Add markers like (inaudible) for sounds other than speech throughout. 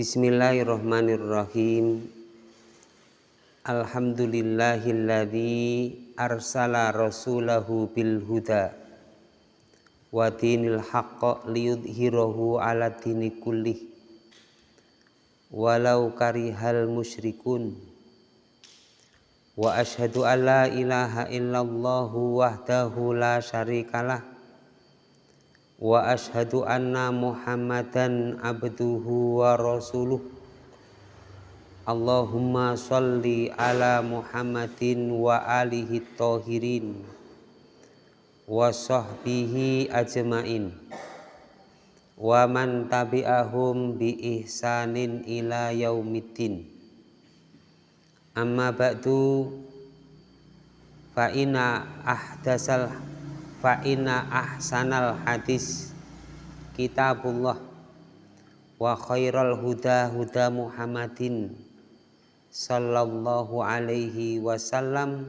Bismillahirrahmanirrahim. Alhamdulillahilladzi arsala rasulahu bil huda wa dinil haqq liyudhhirahu ala dini kullih. Walau karihal musyrikun. Wa ashhadu an la ilaha illallah wahdahu la syarikalah wa ashhadu anna muhammadan abduhu wa rasuluh. Allahumma salli ala muhammadin wa alihi tahirin wa sahbihi ajmain. Wa man tabi'ahum bi ihsanin ila yaumiddin. Amma ba'du fa inna ahdasal fa inna ahsanal hadis kitabullah wa khairal huda huda Muhammadin sallallahu alaihi wasallam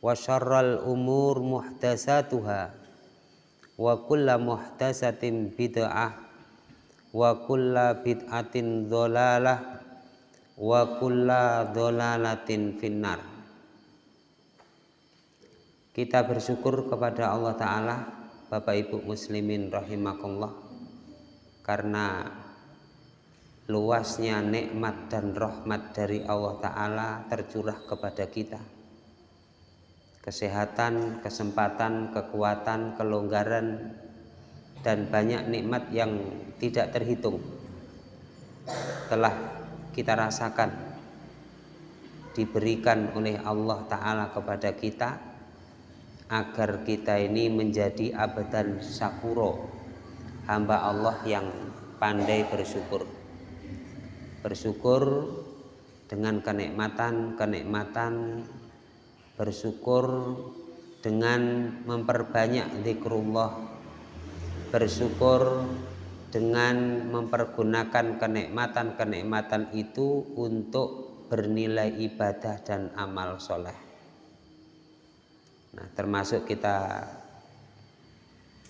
wa syarral umur muhdasatuha wa kulla muhdasatin bid'ah wa kulla bid'atin dholalah wa kulla dholalatin finnar kita bersyukur kepada Allah Ta'ala Bapak Ibu Muslimin rahimakumullah karena luasnya nikmat dan rahmat dari Allah Ta'ala tercurah kepada kita. Kesehatan, kesempatan, kekuatan, kelonggaran dan banyak nikmat yang tidak terhitung telah kita rasakan diberikan oleh Allah Ta'ala kepada kita agar kita ini menjadi abadan syakuro hamba Allah yang pandai bersyukur. Bersyukur dengan kenikmatan-kenikmatan bersyukur dengan memperbanyak zikrullah. Bersyukur dengan mempergunakan kenikmatan-kenikmatan itu untuk bernilai ibadah dan amal soleh Nah, termasuk kita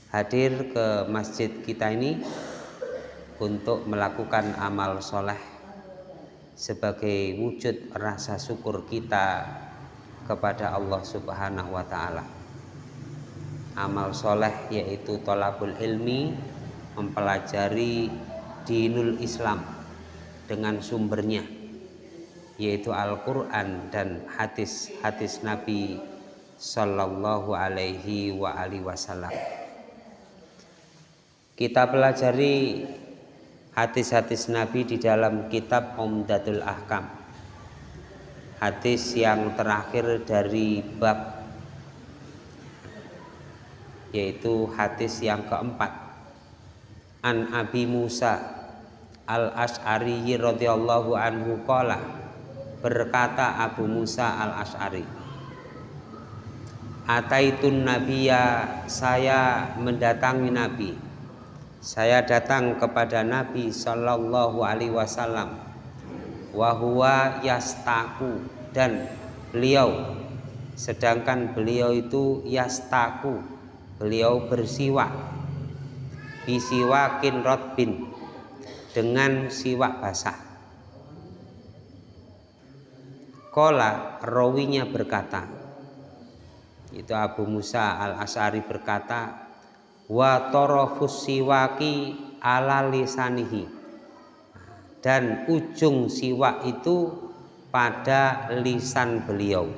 hadir ke masjid kita ini untuk melakukan amal soleh sebagai wujud rasa syukur kita kepada Allah Subhanahu wa Ta'ala. Amal soleh yaitu tolabul ilmi, mempelajari dinul Islam dengan sumbernya, yaitu Al-Quran dan hadis-hadis Nabi Sallallahu alaihi wa alihi wasallam. Kita pelajari hadis-hadis Nabi di dalam kitab Umdatul Ahkam. Hadis yang terakhir dari bab Yaitu hadis yang keempat. An Abi Musa Al-Ash'ari radhiyallahu anhu qala berkata Abu Musa Al-Ash'ari Ataitun Nabiya saya mendatangi Nabi. Saya datang kepada Nabi Shallallahu Alaihi Wasallam. Wahwa yastaku dan beliau. Sedangkan beliau itu yastaku beliau bersiwak. Bisiwakin rotbin dengan siwak basah. Kola rawinya berkata itu Abu Musa al Asari berkata wa torofus siwaki ala lisanihi. Dan ujung siwak itu pada lisan beliau.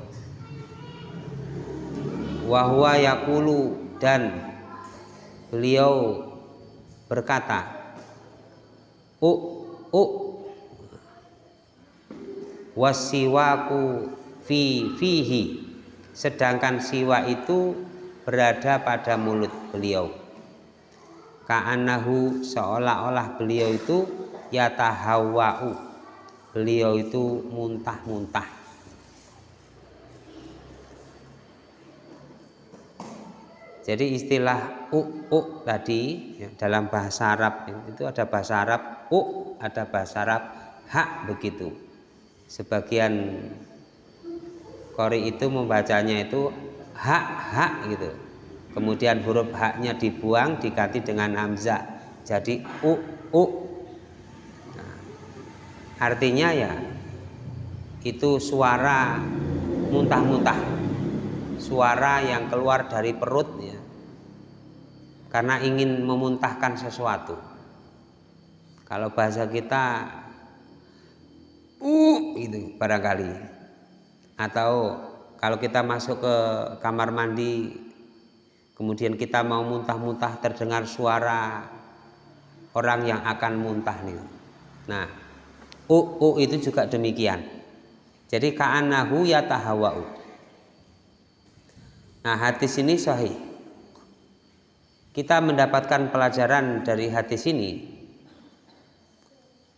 Wahwa yakulu dan beliau berkata u u wasiwaku fi fihi sedangkan siwa itu berada pada mulut beliau. Ka'anahu seolah-olah beliau itu yatahawa'u beliau itu muntah-muntah. Jadi istilah u, u tadi ya, dalam bahasa Arab itu ada bahasa Arab u ada bahasa Arab hak begitu. Sebagian Kori itu membacanya itu hak hak gitu. Kemudian huruf haknya dibuang diganti dengan hamzah. Jadi u u. Nah, artinya ya itu suara muntah-muntah. Suara yang keluar dari perut ya. Karena ingin memuntahkan sesuatu. Kalau bahasa kita uh itu barangkali atau kalau kita masuk ke kamar mandi kemudian kita mau muntah-muntah terdengar suara orang yang akan muntah nih. Nah u u itu juga demikian. Jadi ka'anahu yatahawa'u nah hadis ini sahih. Kita mendapatkan pelajaran dari hadis ini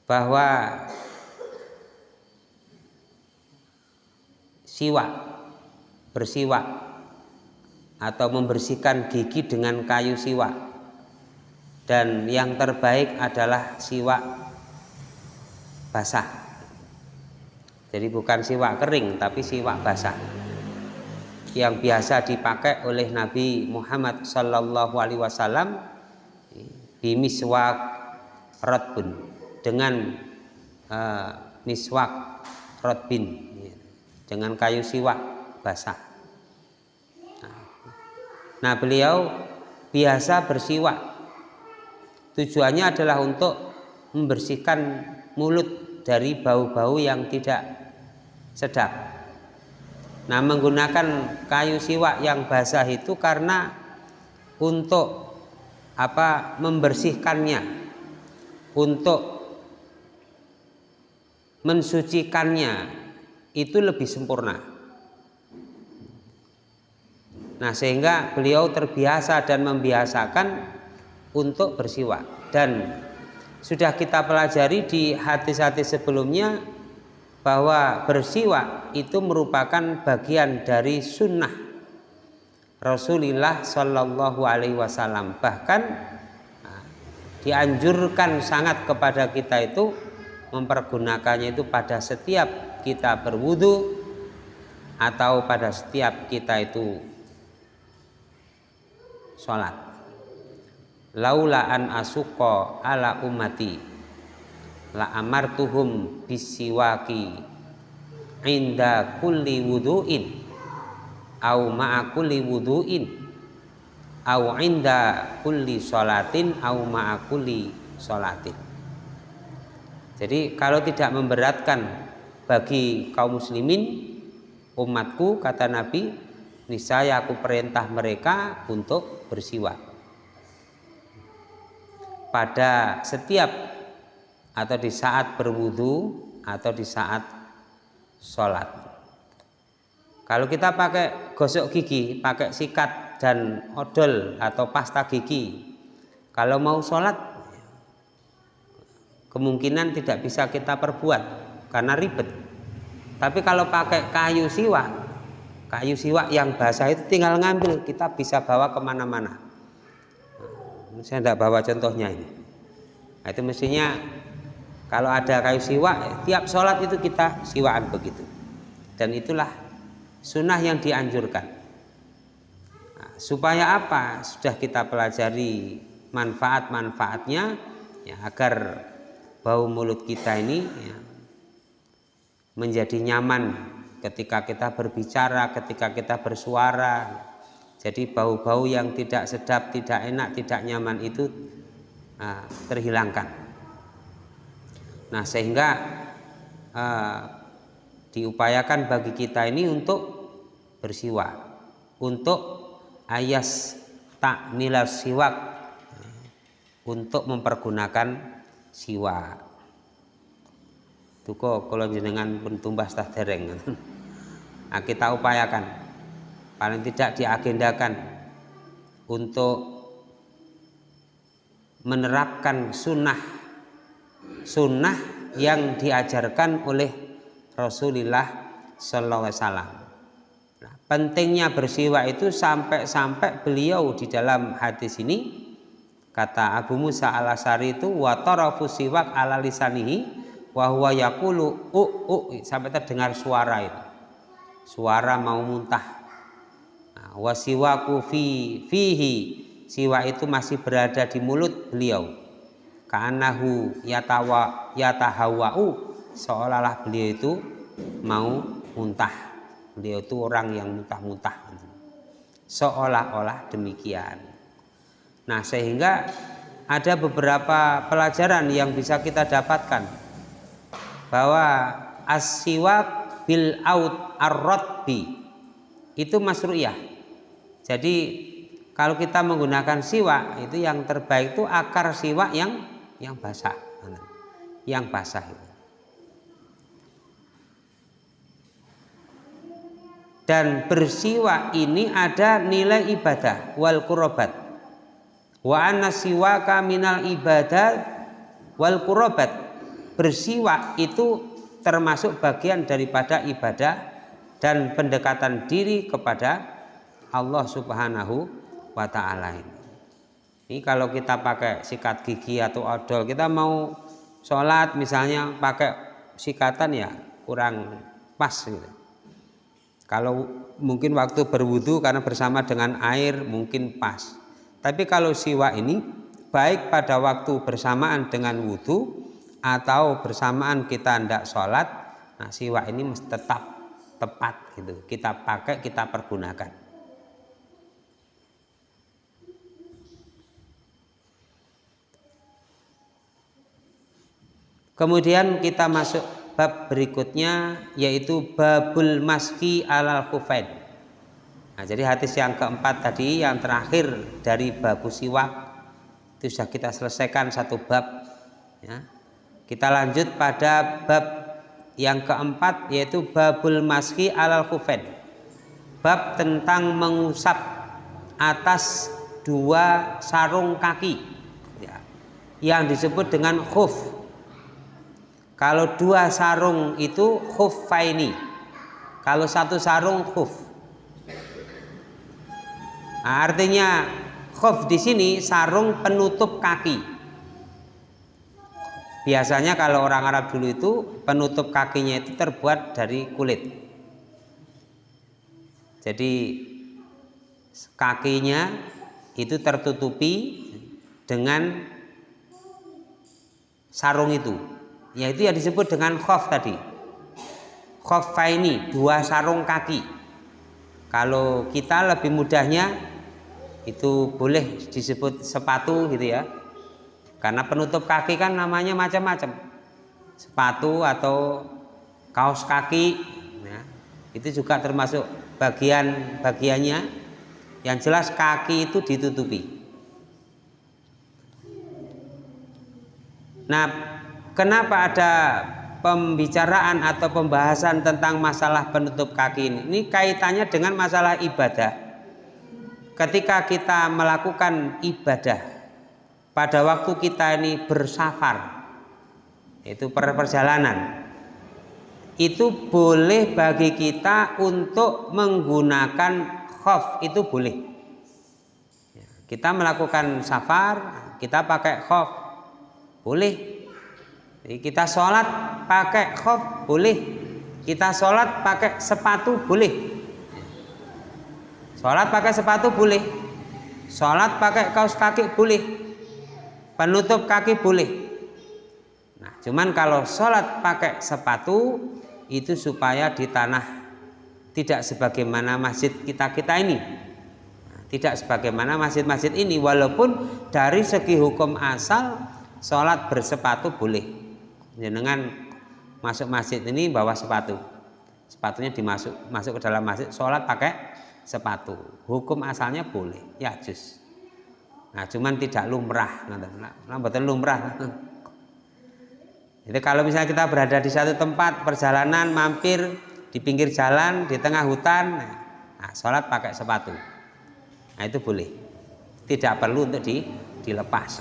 bahwa siwak bersiwak atau membersihkan gigi dengan kayu siwak. Dan yang terbaik adalah siwak basah. Jadi bukan siwak kering tapi siwak basah. Yang biasa dipakai oleh Nabi Muhammad Sallallahu Alaihi Wasallam bimiswak rotbun dengan uh, miswak rotbin dengan kayu siwak basah. Nah beliau biasa bersiwak tujuannya adalah untuk membersihkan mulut dari bau-bau yang tidak sedap Nah, menggunakan kayu siwak yang basah itu karena untuk apa? membersihkannya, untuk mensucikannya itu lebih sempurna. Nah, sehingga beliau terbiasa dan membiasakan untuk bersiwak dan sudah kita pelajari di hadis-hadis sebelumnya bahwa bersiwak itu merupakan bagian dari sunnah Rasulullah Shallallahu Alaihi Wasallam bahkan nah, dianjurkan sangat kepada kita itu mempergunakannya itu pada setiap kita berwudu atau pada setiap kita itu sholat. Laula an asuko ala umati la amartuhum bisiwaki inda kulli wudu'in au ma'a kulli wudu'in au inda kulli sholatin au ma'a kulli sholatin. Jadi kalau tidak memberatkan bagi kaum muslimin umatku kata Nabi niscaya aku perintah mereka untuk bersiwak pada setiap atau di saat berwudu atau di saat sholat. Kalau kita pakai gosok gigi, pakai sikat dan odol atau pasta gigi, kalau mau sholat kemungkinan tidak bisa kita perbuat karena ribet. Tapi kalau pakai kayu siwak, kayu siwak yang basah itu tinggal ngambil, kita bisa bawa ke mana-mana. Saya tidak bawa contohnya ini. Nah, itu mestinya kalau ada kayu siwak, tiap sholat itu kita siwaan begitu. Dan itulah sunnah yang dianjurkan. Nah, supaya apa? Sudah kita pelajari manfaat-manfaatnya ya, agar bau mulut kita ini ya, menjadi nyaman ketika kita berbicara, ketika kita bersuara. Jadi bau-bau yang tidak sedap, tidak enak, tidak nyaman itu nah, terhilangkan. Nah, sehingga uh, diupayakan bagi kita ini untuk bersiwak, untuk ayas tak nilai siwak, untuk mempergunakan siwak. Tuko kalau jenengan pun tumbas tah dereng. (laughs) Nah, kita upayakan paling tidak diagendakan untuk menerapkan sunnah sunnah yang diajarkan oleh Rasulullah Sallallahu Alaihi Wasallam. Nah, pentingnya bersiwak itu sampai-sampai beliau di dalam hadis ini kata Abu Musa al Asari itu watarafu siwak ala lisanihi wa huwa yaqulu u u sampai terdengar suara itu. Suara mau muntah. Nah, wasiwaku fi fihi. Siwak itu masih berada di mulut beliau. Kanahu yatawa yatahawau. Seolah-olah beliau itu mau muntah. Beliau itu orang yang muntah-muntah. Seolah-olah demikian. Nah sehingga ada beberapa pelajaran yang bisa kita dapatkan bahwa asiwak bil out arrotbi itu masru'iyah jadi kalau kita menggunakan siwak itu yang terbaik itu akar siwak yang yang basah. Yang basah itu. Dan bersiwak ini ada nilai ibadah wal kurobat. Wa anna siwaka minal ibadah wal kurobat. Bersiwak itu termasuk bagian daripada ibadah dan pendekatan diri kepada Allah Subhanahu wa ta'ala ini. Ini kalau kita pakai sikat gigi atau odol, kita mau sholat misalnya pakai sikatan ya kurang pas gitu. Kalau mungkin waktu berwudu karena bersama dengan air mungkin pas. Tapi kalau siwa ini baik pada waktu bersamaan dengan wudhu atau bersamaan kita hendak sholat, nah siwa ini tetap tepat gitu. Kita pakai, kita pergunakan. Kemudian kita masuk bab berikutnya yaitu babul maski alal kufain. Nah, jadi hadis yang keempat tadi yang terakhir dari babu siwak itu sudah kita selesaikan satu bab. Ya. Kita lanjut pada bab yang keempat yaitu babul maski alal kufain. Bab tentang mengusap atas dua sarung kaki ya, yang disebut dengan khuf kalau dua sarung itu khuffaini. Kalau satu sarung khuf. Nah, artinya khuf di sini sarung penutup kaki. Biasanya kalau orang Arab dulu itu penutup kakinya itu terbuat dari kulit. Jadi kakinya itu tertutupi dengan sarung itu. Yaitu yang disebut dengan khof tadi. Ini dua sarung kaki. Kalau kita lebih mudahnya itu boleh disebut sepatu gitu ya karena penutup kaki kan namanya macam-macam sepatu atau kaos kaki ya, itu juga termasuk bagian bagiannya yang jelas kaki itu ditutupi nah kenapa ada pembicaraan atau pembahasan tentang masalah penutup kaki ini? Ini kaitannya dengan masalah ibadah. Ketika kita melakukan ibadah pada waktu kita ini bersafar, itu perjalanan, itu boleh bagi kita untuk menggunakan khof itu boleh. Ya, kita melakukan safar, kita pakai khof, boleh kita sholat pakai khuf boleh. Kita sholat pakai sepatu boleh. Sholat pakai sepatu boleh. Sholat pakai kaos kaki boleh. Penutup kaki boleh. Nah, cuman kalau sholat pakai sepatu itu supaya di tanah tidak sebagaimana masjid kita kita ini. Nah, tidak sebagaimana masjid-masjid ini, walaupun dari segi hukum asal sholat bersepatu boleh. Jenengan masuk masjid ini bawa sepatu. Sepatunya dimasuk masuk ke dalam masjid sholat pakai sepatu. Hukum asalnya boleh. Ya jus nah cuman tidak lumrah. Nah betul lumrah. Jadi kalau misalnya kita berada di satu tempat perjalanan mampir di pinggir jalan di tengah hutan nah, sholat pakai sepatu. Nah itu boleh. Tidak perlu untuk di, dilepas.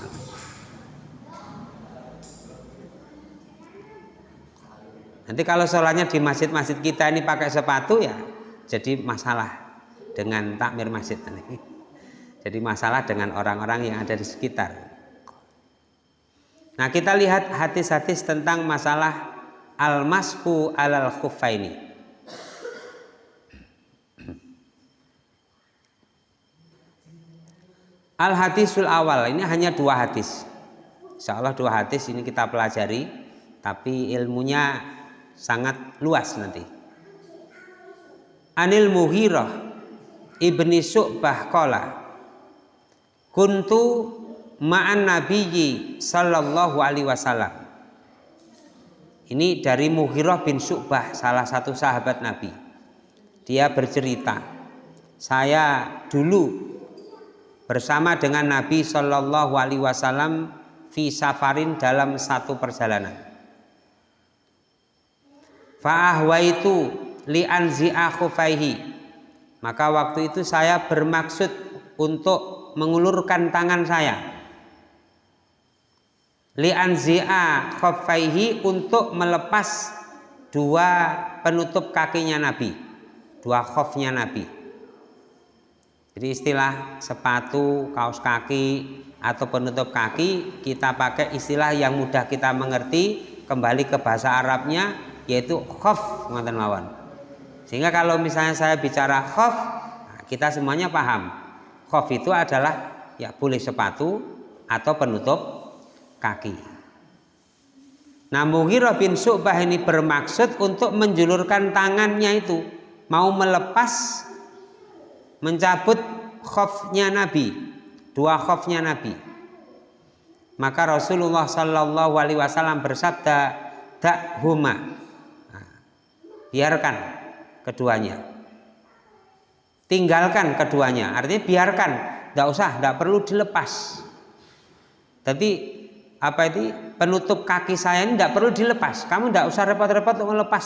Nanti kalau sholatnya di masjid-masjid kita ini pakai sepatu ya jadi masalah dengan takmir masjid. Jadi masalah dengan orang-orang yang ada di sekitar. Nah kita lihat hadis-hadis tentang masalah al-masku alal khuffaini. Al hadisul awal ini hanya dua hadis. Insya Allah dua hadis ini kita pelajari tapi ilmunya sangat luas nanti. Anil Muhirah ibni Su'bah kola kuntu ma'an nabiyyi sallallahu alaihi wasallam ini dari Muhirah bin Su'bah salah satu sahabat Nabi dia bercerita saya dulu bersama dengan Nabi Shallallahu Alaihi Wasallam fi safarin dalam satu perjalanan. Fa'ahwa itu li anzi'a khufaihi. Maka waktu itu saya bermaksud untuk mengulurkan tangan saya. Li anzi'a khufaihi untuk melepas dua penutup kakinya Nabi. Dua khofnya Nabi jadi istilah sepatu, kaos kaki atau penutup kaki kita pakai istilah yang mudah kita mengerti kembali ke bahasa Arabnya yaitu khof mawon. Sehingga kalau misalnya saya bicara khof kita semuanya paham. Khof itu adalah ya boleh sepatu atau penutup kaki. Nah Mughirah bin Su'bah ini bermaksud untuk menjulurkan tangannya itu mau melepas mencabut khofnya Nabi dua khofnya Nabi. Maka Rasulullah Shallallahu Alaihi Wasallam bersabda tak huma. Nah, biarkan keduanya tinggalkan keduanya. Artinya biarkan. Tidak usah tidak perlu dilepas. Tapi apa itu? Penutup kaki saya ini tidak perlu dilepas. Kamu tidak usah repot-repot untuk melepas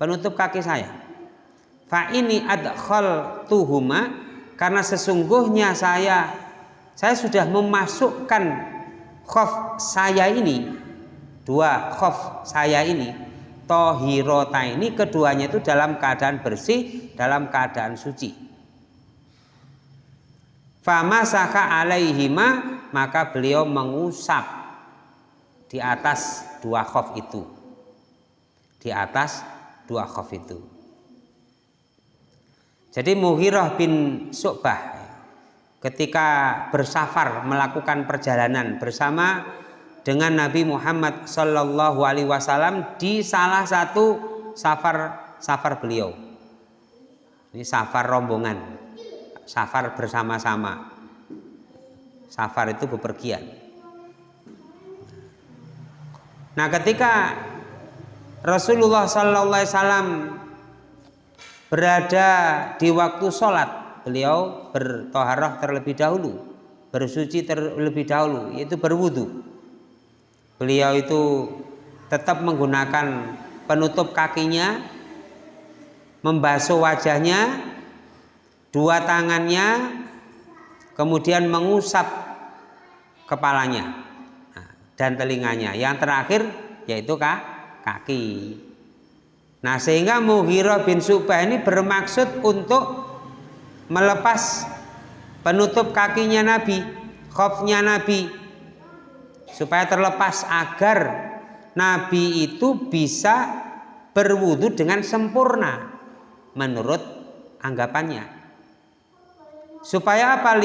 penutup kaki saya. Fa ini adkhal tuhuma karena sesungguhnya saya saya sudah memasukkan khof saya ini dua khof saya ini tohirota ini keduanya itu dalam keadaan bersih dalam keadaan suci. Fama saka alaihima maka beliau mengusap di atas dua khof itu. Di atas dua khof itu. Jadi Muhirah bin Su'bah ketika bersafar melakukan perjalanan bersama dengan Nabi Muhammad Shallallahu Alaihi Wasallam di salah satu safar safar beliau. Ini safar rombongan, safar bersama-sama. Safar itu bepergian. Nah, ketika Rasulullah Shallallahu Alaihi Wasallam berada di waktu sholat beliau bertoharah terlebih dahulu bersuci terlebih dahulu yaitu berwudu beliau itu tetap menggunakan penutup kakinya membasuh wajahnya dua tangannya kemudian mengusap kepalanya nah, dan telinganya. Yang terakhir yaitu kaki. Nah sehingga Mughirah bin Subah ini bermaksud untuk melepas penutup kakinya Nabi, khofnya Nabi supaya terlepas agar Nabi itu bisa berwudu dengan sempurna menurut anggapannya. Supaya apa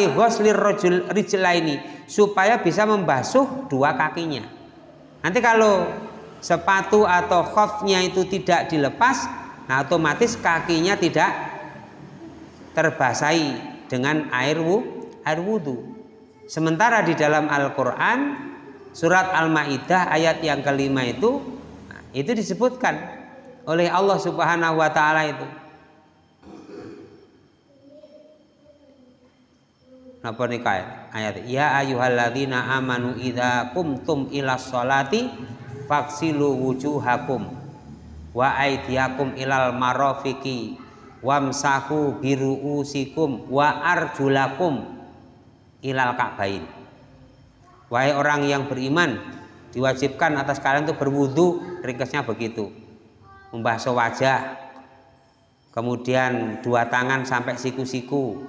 ini supaya bisa membasuh dua kakinya. Nanti kalau sepatu atau khofnya itu tidak dilepas nah otomatis kakinya tidak terbasahi dengan air air wudhu sementara di dalam Al-Quran surat Al-Ma'idah ayat yang kelima itu itu disebutkan oleh Allah subhanahu wa ta'ala itu. Napa nikah ayat ya ayyuhalladzina amanu idza kumtum ila sholati faksilu wujuhakum wa aidiakum ilal marofiki wamsahu biruusikum wa arjulakum ilal ka'bain wahai orang yang beriman diwajibkan atas kalian untuk berwudu ringkasnya begitu. Membasuh wajah kemudian dua tangan sampai siku-siku.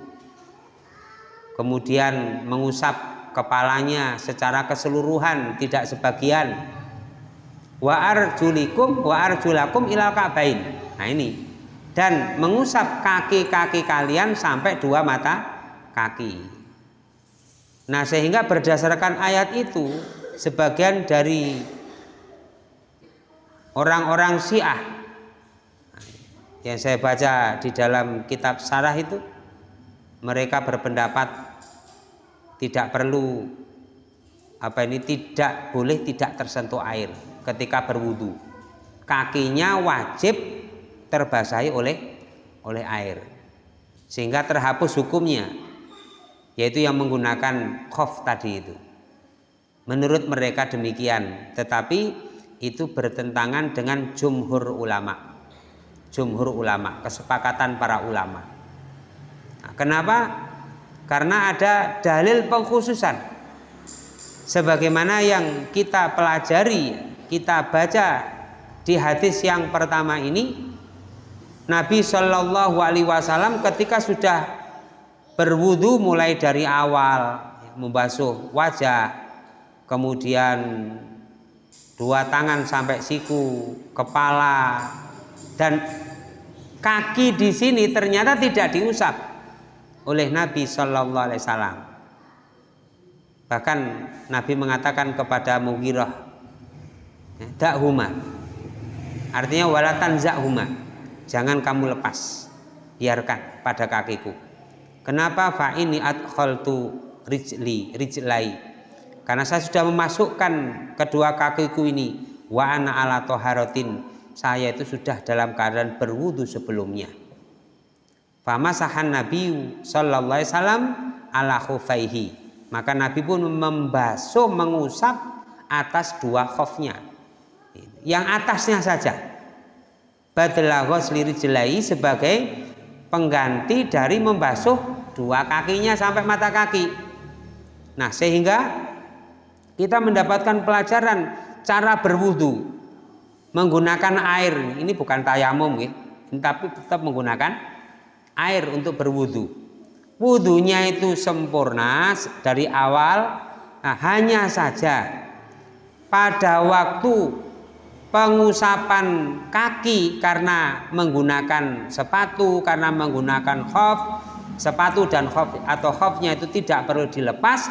Kemudian mengusap kepalanya secara keseluruhan tidak sebagian. Wa arjulikum wa arjulakum ilal ka'bain. Nah ini. Dan mengusap kaki-kaki kalian sampai dua mata kaki nah sehingga berdasarkan ayat itu sebagian dari orang-orang Syiah yang saya baca di dalam kitab sarah itu mereka berpendapat tidak perlu apa ini tidak boleh tidak tersentuh air ketika berwudu. Kakinya wajib terbasahi oleh oleh air sehingga terhapus hukumnya yaitu yang menggunakan khof tadi itu. Menurut mereka demikian tetapi itu bertentangan dengan jumhur ulama. Jumhur ulama kesepakatan para ulama. Nah, kenapa? Karena ada dalil pengkhususan. Sebagaimana yang kita pelajari kita baca di hadis yang pertama ini Nabi Shallallahu Alaihi Wasallam ketika sudah berwudu mulai dari awal membasuh wajah kemudian dua tangan sampai siku kepala dan kaki di sini ternyata tidak diusap oleh Nabi Shallallahu Alaihi Wasallam. Bahkan Nabi mengatakan kepada Mughirah dakhuma artinya walatan zakhuma jangan kamu lepas biarkan pada kakiku kenapa fa ini adkhaltu rijli rijlai? Karena saya sudah memasukkan kedua kakiku ini. Wa ana ala toharotin saya itu sudah dalam keadaan berwudu sebelumnya. Famasahan nabi sallallahu alaihi wasallam ala khufaihi. Maka nabi pun membasuh mengusap atas dua khofnya. Yang atasnya saja. Badla ghusli jelai sebagai pengganti dari membasuh dua kakinya sampai mata kaki. Nah, sehingga kita mendapatkan pelajaran cara berwudu menggunakan air. Ini bukan tayamum ya, tapi tetap menggunakan air untuk berwudu. Wudunya itu sempurna dari awal. Nah, hanya saja pada waktu pengusapan kaki karena menggunakan sepatu karena menggunakan khuf sepatu dan khuf atau khufnya itu tidak perlu dilepas.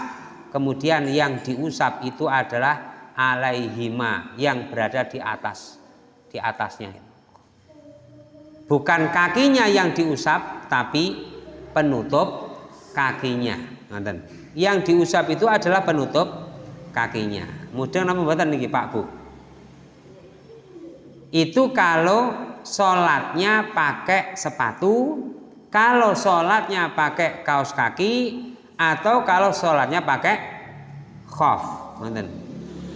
Kemudian yang diusap itu adalah alaihima yang berada di atas di atasnya. Bukan kakinya yang diusap tapi penutup kakinya. Yang diusap itu adalah penutup kakinya. Mudah nama buatan nih Pak Bu? Itu kalau sholatnya pakai sepatu kalau sholatnya pakai kaos kaki atau kalau sholatnya pakai khof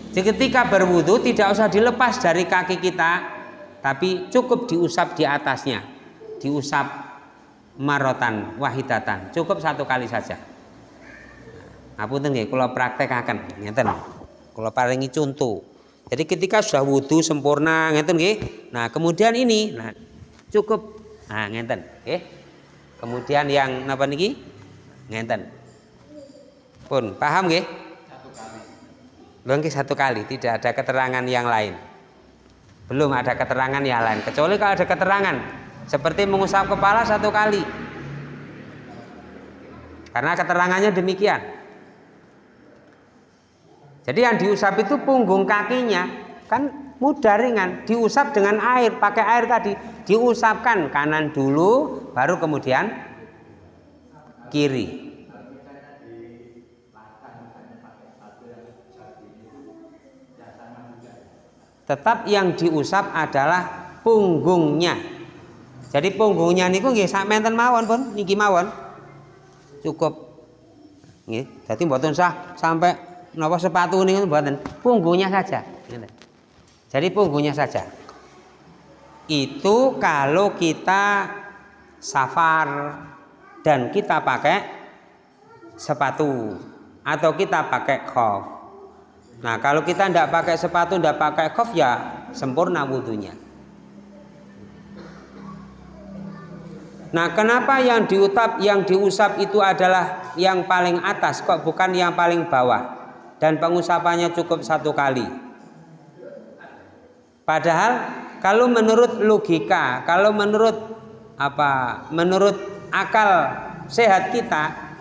jadi ketika berwudu tidak usah dilepas dari kaki kita tapi cukup diusap di atasnya. Diusap marotan wahidatan. Cukup satu kali saja. Aku nggih kalau praktek akan ngeten. Kalau paringi contoh jadi ketika sudah wudhu sempurna ngeten. Nah, kemudian ini nah cukup. Nah ngeten nggih. Kemudian yang napa niki? Ngenten. Pun paham nggih? Satu kali. Satu kali, tidak ada keterangan yang lain. Belum ada keterangan yang lain. Kecuali kalau ada keterangan seperti mengusap kepala satu kali. Karena keterangannya demikian. Jadi yang diusap itu punggung kakinya kan mudah ringan, diusap dengan air, pakai air tadi, diusapkan kanan dulu, baru kemudian kiri. Tetap yang diusap adalah punggungnya. Jadi punggungnya niku nggih sak menten mawon pun niki mawon. Cukup nggih. Dadi mboten sah sampai napa sepatu ini buatan punggungnya saja jadi punggungnya saja itu kalau kita safar dan kita pakai sepatu atau kita pakai khuf nah kalau kita tidak pakai sepatu tidak pakai khuf ya sempurna wudhunya Nah, kenapa yang diutap, yang diusap itu adalah yang paling atas, kok bukan yang paling bawah? dan pengusapannya cukup satu kali. Padahal kalau menurut logika, kalau menurut apa? Menurut akal sehat kita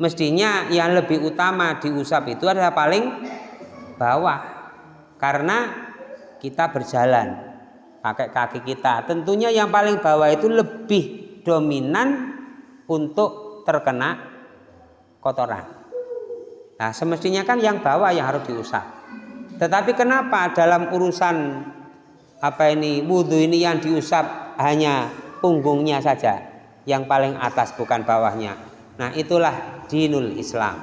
mestinya yang lebih utama diusap itu adalah paling bawah. Karena kita berjalan pakai kaki kita. Tentunya yang paling bawah itu lebih dominan untuk terkena kotoran. Nah, semestinya kan yang bawah yang harus diusap. Tetapi kenapa dalam urusan apa ini wudhu ini yang diusap hanya punggungnya saja, yang paling atas bukan bawahnya. Nah, itulah dinul Islam.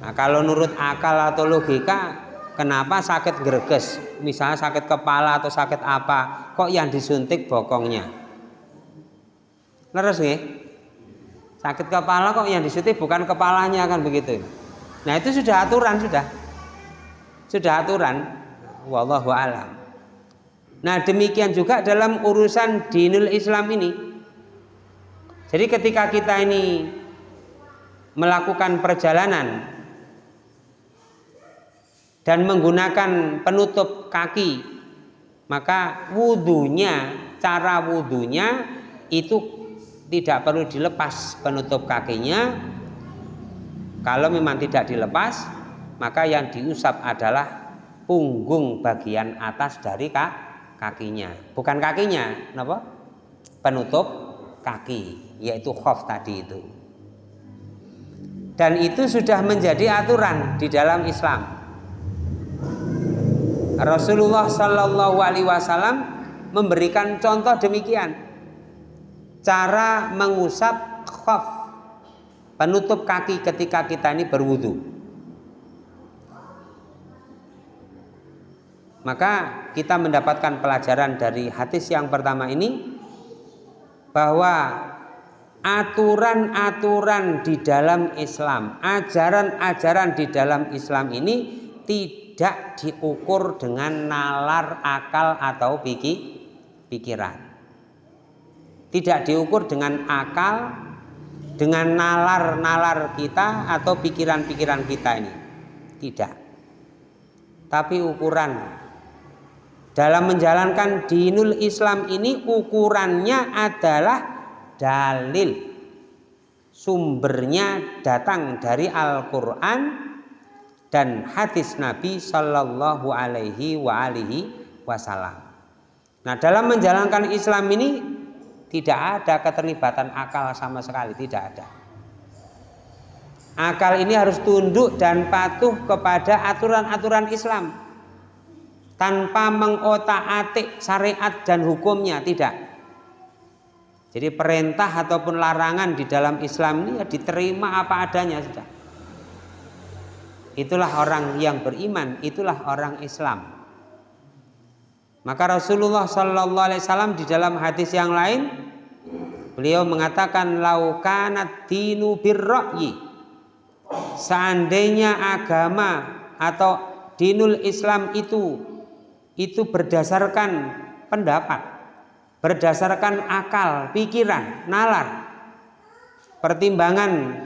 Nah, kalau nurut akal atau logika Kenapa sakit greges? Misalnya sakit kepala atau sakit apa? Kok yang disuntik bokongnya? Leres nih? Sakit kepala kok yang disuntik bukan kepalanya kan begitu. Nah, itu sudah aturan sudah. Sudah aturan. Wallahu alam. Nah, demikian juga dalam urusan dinul Islam ini. Jadi ketika kita ini melakukan perjalanan dan menggunakan penutup kaki maka wudhunya cara wudhunya itu tidak perlu dilepas penutup kakinya kalau memang tidak dilepas maka yang diusap adalah punggung bagian atas dari kakinya. Bukan kakinya kenapa penutup kaki yaitu khof tadi itu. Dan itu sudah menjadi aturan di dalam Islam. Rasulullah Shallallahu Alaihi Wasallam memberikan contoh demikian. Cara mengusap khaf penutup kaki ketika kita ini berwudu maka kita mendapatkan pelajaran dari hadis yang pertama ini bahwa aturan-aturan di dalam Islam ajaran-ajaran di dalam Islam ini tidak diukur dengan nalar akal atau pikir, pikiran. Tidak diukur dengan akal, dengan nalar-nalar kita atau pikiran-pikiran kita ini. Tidak. Tapi ukuran dalam menjalankan dinul Islam ini ukurannya adalah dalil. Sumbernya datang dari Al-Quran dan hadis Nabi Shallallahu Alaihi wa alihi Wasallam. Nah dalam menjalankan Islam ini tidak ada keterlibatan akal sama sekali tidak ada. Akal ini harus tunduk dan patuh kepada aturan-aturan Islam tanpa mengotak-atik syariat dan hukumnya tidak. Jadi perintah ataupun larangan di dalam Islam ini ya diterima apa adanya sudah itulah orang yang beriman, itulah orang Islam. Maka Rasulullah Shallallahu Alaihi Wasallam di dalam hadis yang lain beliau mengatakan laukanat dinu birroyi seandainya agama atau dinul Islam itu itu berdasarkan pendapat berdasarkan akal pikiran nalar. Pertimbangan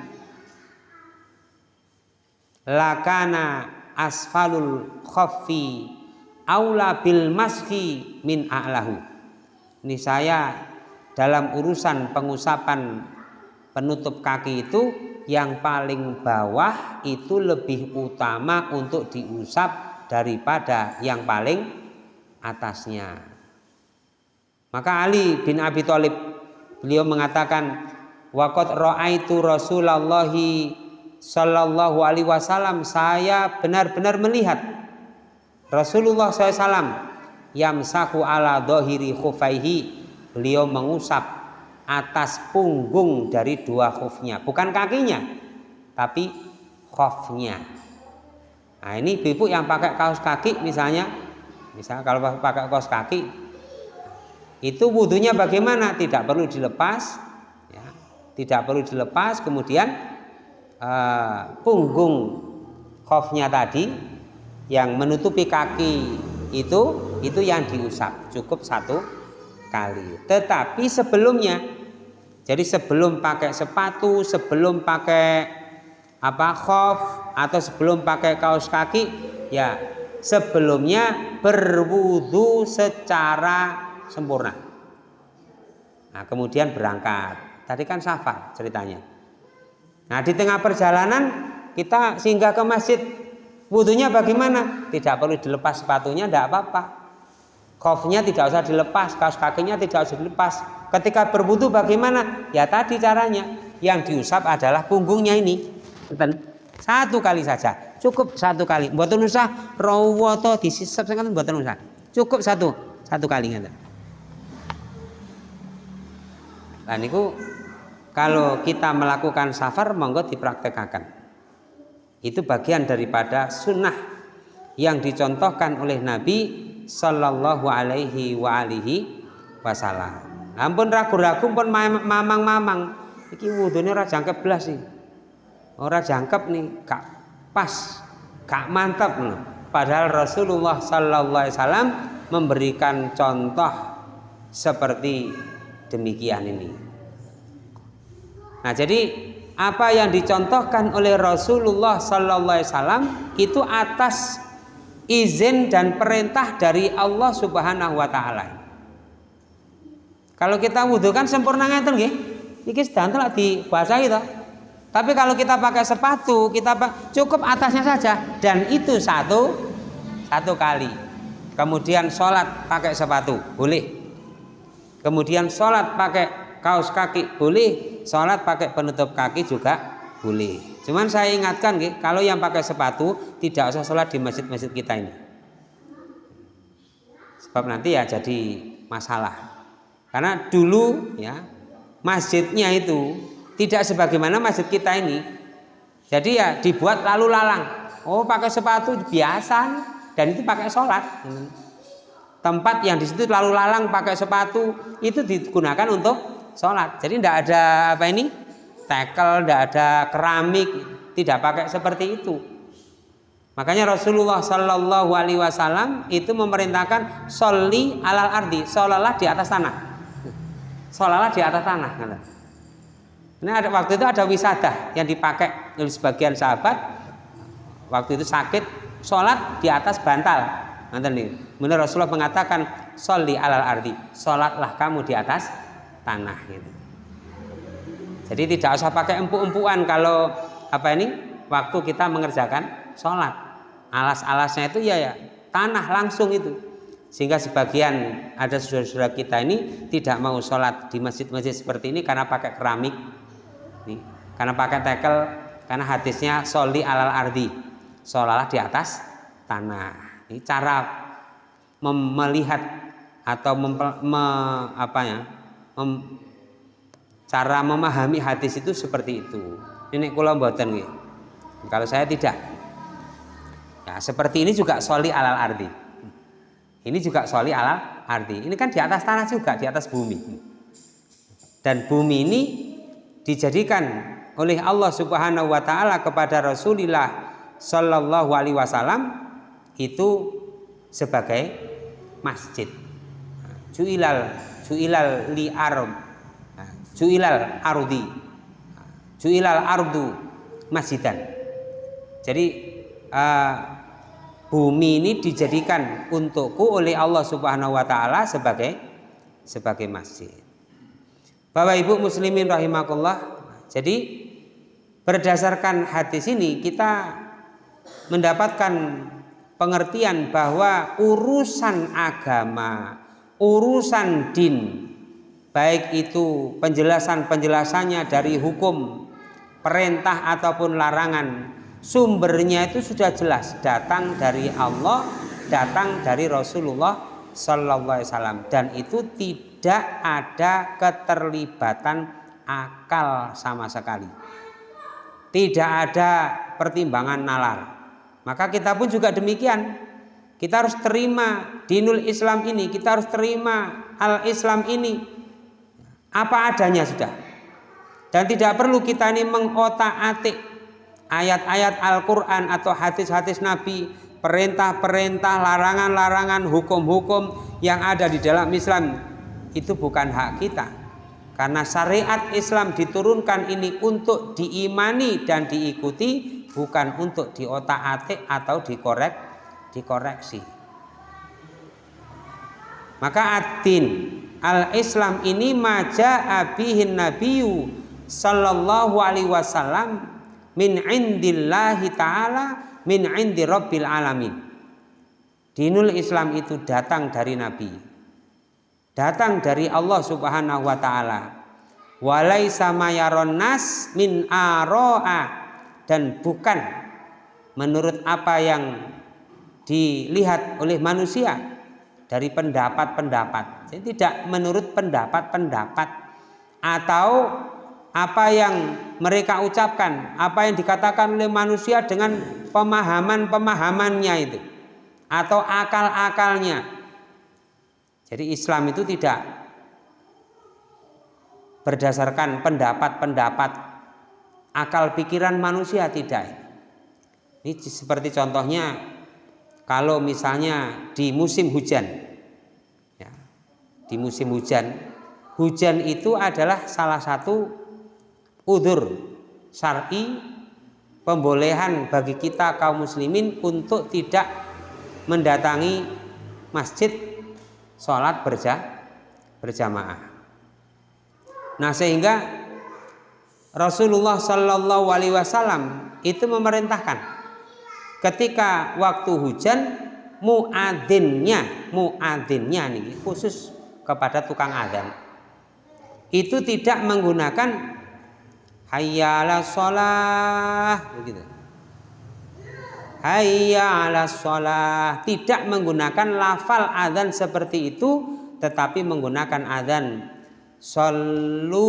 lakana asfalul khaffi aula bil maski min a'lahu. Ini saya dalam urusan pengusapan penutup kaki itu yang paling bawah itu lebih utama untuk diusap daripada yang paling atasnya. Maka Ali bin Abi Thalib beliau mengatakan waqad ra'aitu Rasulullahi Sallallahu Alaihi Wasallam. Saya benar-benar melihat Rasulullah SAW yamsaku ala dohiri khufaihi. Beliau mengusap atas punggung dari dua khufnya. Bukan kakinya tapi khufnya nah ini ibu yang pakai kaos kaki misalnya. Misalnya kalau pakai kaos kaki itu wudhunya bagaimana? Tidak perlu dilepas ya, tidak perlu dilepas kemudian uh, punggung khofnya tadi yang menutupi kaki itu itu yang diusap cukup satu kali. Tetapi sebelumnya jadi sebelum pakai sepatu sebelum pakai apa khof atau sebelum pakai kaos kaki ya sebelumnya berwudu secara sempurna nah kemudian berangkat tadi kan safar ceritanya Nah di tengah perjalanan kita singgah ke masjid Wudhunya bagaimana? Tidak perlu dilepas sepatunya, tidak apa-apa. Kofnya tidak usah dilepas, kaos kakinya tidak usah dilepas. Ketika berwudhu bagaimana? Ya tadi caranya. Yang diusap adalah punggungnya ini. Satu kali saja, cukup satu kali. Buat usah rawoto disisap sangat buat usah. Cukup satu, satu kali ngeten. Nah niku kalau kita melakukan safar monggo dipraktekkan. Itu bagian daripada sunnah yang dicontohkan oleh Nabi Sallallahu Alaihi wa alihi Wasallam. Ampun ragu-ragu pun mamang-mamang. Iki wudhunya ora jangkep belas sih. Ora jangkep nih, kak pas, kak mantap nih. Padahal Rasulullah Sallallahu Wasallam memberikan contoh seperti demikian ini. Nah, jadi apa yang dicontohkan oleh Rasulullah Sallallahu Wasallam itu atas izin dan perintah dari Allah Subhanahu Wa Taala. Kalau kita wudhu kan sempurna ngeten nggih. Iki sedanten lak dibasahi itu. Tapi kalau kita pakai sepatu, kita cukup atasnya saja dan itu satu satu kali. Kemudian sholat pakai sepatu boleh. Kemudian sholat pakai kaos kaki boleh sholat pakai penutup kaki juga boleh. Cuman saya ingatkan, kalau yang pakai sepatu tidak usah sholat di masjid-masjid kita ini. Sebab nanti ya jadi masalah. Karena dulu ya masjidnya itu tidak sebagaimana masjid kita ini. Jadi ya dibuat lalu lalang. Oh pakai sepatu biasa dan itu pakai sholat. Tempat yang di situ lalu lalang pakai sepatu itu digunakan untuk sholat. Jadi tidak ada apa ini tekel, tidak ada keramik, tidak pakai seperti itu. Makanya Rasulullah Shallallahu Alaihi Wasallam itu memerintahkan soli alal ardi, sholalah di atas tanah, sholalah di atas tanah. Ini ada waktu itu ada wisata yang dipakai oleh sebagian sahabat. Waktu itu sakit, sholat di atas bantal. Nanti nih, menurut Rasulullah mengatakan soli alal ardi, sholatlah kamu di atas tanah gitu. Jadi tidak usah pakai empuk-empukan kalau apa ini waktu kita mengerjakan sholat. Alas-alasnya itu ya, ya tanah langsung itu. Sehingga sebagian ada saudara-saudara kita ini tidak mau sholat di masjid-masjid seperti ini karena pakai keramik, nih, karena pakai tekel, karena hadisnya soli alal ardi, sholalah di atas tanah. Ini cara melihat atau mempel, me, apa ya, mem, cara memahami hadis itu seperti itu. Ini kula mboten nggih. Kalau saya tidak. Ya, seperti ini juga soli alal ardi. Ini juga soli alal ardi. Ini kan di atas tanah juga, di atas bumi. Dan bumi ini dijadikan oleh Allah Subhanahu wa taala kepada Rasulullah Shallallahu alaihi wasallam itu sebagai masjid. Juilal juilal li nah, juilal ardi. Juilal ardu masjidan. Jadi uh, bumi ini dijadikan untukku oleh Allah Subhanahu wa taala sebagai sebagai masjid Bapak Ibu muslimin rahimakumullah. Jadi berdasarkan hadis ini kita mendapatkan pengertian bahwa urusan agama urusan din baik itu penjelasan-penjelasannya dari hukum perintah ataupun larangan sumbernya itu sudah jelas datang dari Allah datang dari Rasulullah Sallallahu Alaihi Wasallam. Dan itu tidak ada keterlibatan akal sama sekali. Tidak ada pertimbangan nalar. Maka kita pun juga demikian. Kita harus terima dinul Islam ini, kita harus terima al-Islam ini. Apa adanya sudah. Dan tidak perlu kita ini mengotak-atik ayat-ayat Al-Qur'an atau hadis-hadis Nabi, perintah-perintah, larangan-larangan, hukum-hukum yang ada di dalam Islam itu bukan hak kita. Karena syariat Islam diturunkan ini untuk diimani dan diikuti bukan untuk diotak-atik atau dikorek dikoreksi. Maka adin al-Islam ini maja abihin nabiyu sallallahu alaihi wasallam min indillahi ta'ala min indi rabbil alamin. Dinul Islam itu datang dari Nabi. Datang dari Allah Subhanahu wa taala. Walai sama nas min aroa dan bukan menurut apa yang dilihat oleh manusia dari pendapat-pendapat. Jadi tidak menurut pendapat-pendapat atau apa yang mereka ucapkan, apa yang dikatakan oleh manusia dengan pemahaman-pemahamannya itu atau akal-akalnya. Jadi Islam itu tidak berdasarkan pendapat-pendapat akal pikiran manusia tidak. Ini seperti contohnya kalau misalnya di musim hujan, ya, di musim hujan, hujan itu adalah salah satu udur syar'i pembolehan bagi kita kaum muslimin untuk tidak mendatangi masjid sholat berja, berjamaah. Nah sehingga Rasulullah Shallallahu Alaihi Wasallam itu memerintahkan ketika waktu hujan muadzinnya muadzinnya nih khusus kepada tukang adzan itu tidak menggunakan hayya ala sholah begitu hayya ala sholah. Tidak menggunakan lafal adzan seperti itu tetapi menggunakan adzan. Sallu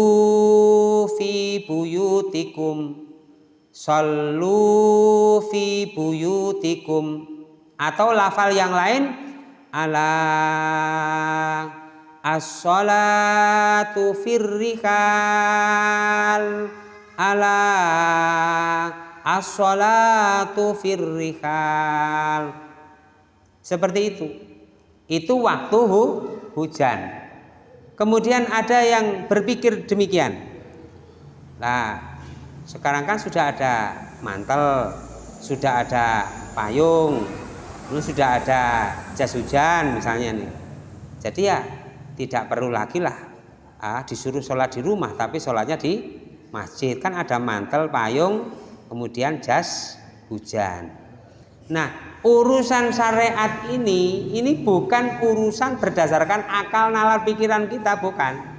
fi buyutikum. Sallu fi buyutikum. Atau lafal yang lain ala as-salatu firrikal ala as-salatu firrihal. Seperti itu. Itu waktu hu, hujan. Kemudian ada yang berpikir demikian. Nah sekarang kan sudah ada mantel sudah ada payung lalu sudah ada jas hujan misalnya nih. Jadi ya tidak perlu lagi lah ah, disuruh sholat di rumah tapi sholatnya di masjid. Kan ada mantel payung kemudian jas hujan. Nah urusan syariat ini ini bukan urusan berdasarkan akal nalar pikiran kita bukan.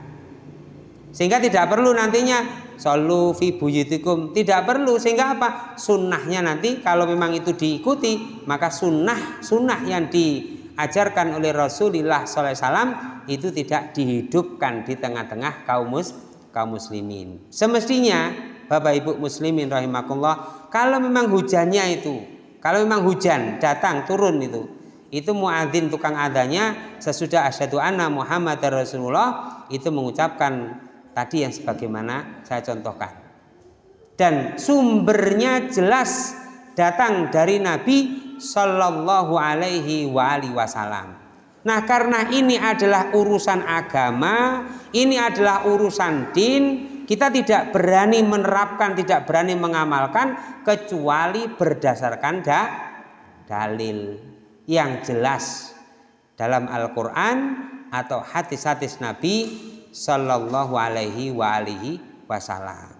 Sehingga tidak perlu nantinya solu fi buyutikum. Tidak perlu sehingga apa? Sunnahnya nanti kalau memang itu diikuti maka sunnah sunnah yang diajarkan oleh Rasulullah SAW itu tidak dihidupkan di tengah-tengah kaum muslim kaum muslimin. Semestinya Bapak Ibu muslimin rahimakumullah, kalau memang hujannya itu, kalau memang hujan datang turun itu, itu muadzin tukang adanya sesudah asyhadu anna Muhammad Rasulullah itu mengucapkan tadi yang sebagaimana saya contohkan. Dan sumbernya jelas datang dari Nabi Shallallahu alaihi wasallam. Nah, karena ini adalah urusan agama, ini adalah urusan din, kita tidak berani menerapkan, tidak berani mengamalkan kecuali berdasarkan da dalil yang jelas dalam Al-Qur'an atau hadis-hadis Nabi Shallallahu alaihi wa alihi wasallam.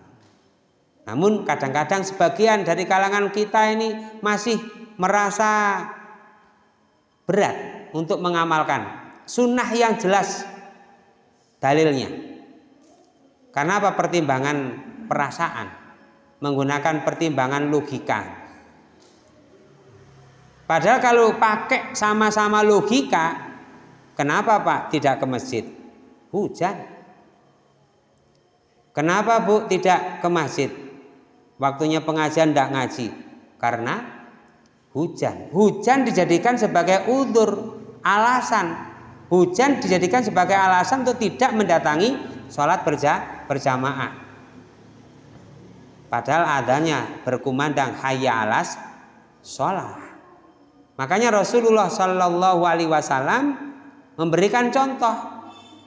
Namun kadang-kadang sebagian dari kalangan kita ini masih merasa berat untuk mengamalkan sunnah yang jelas dalilnya karena apa? Pertimbangan perasaan. Menggunakan pertimbangan logika. Padahal kalau pakai sama-sama logika kenapa Pak tidak ke masjid? Hujan. Kenapa Bu tidak ke masjid? Waktunya pengajian tidak ngaji. Karena hujan. Hujan dijadikan sebagai udur alasan. Hujan dijadikan sebagai alasan untuk tidak mendatangi sholat berja, berjamaah. Padahal adanya berkumandang hayya alas sholat. Makanya Rasulullah Shallallahu Alaihi Wasallam memberikan contoh.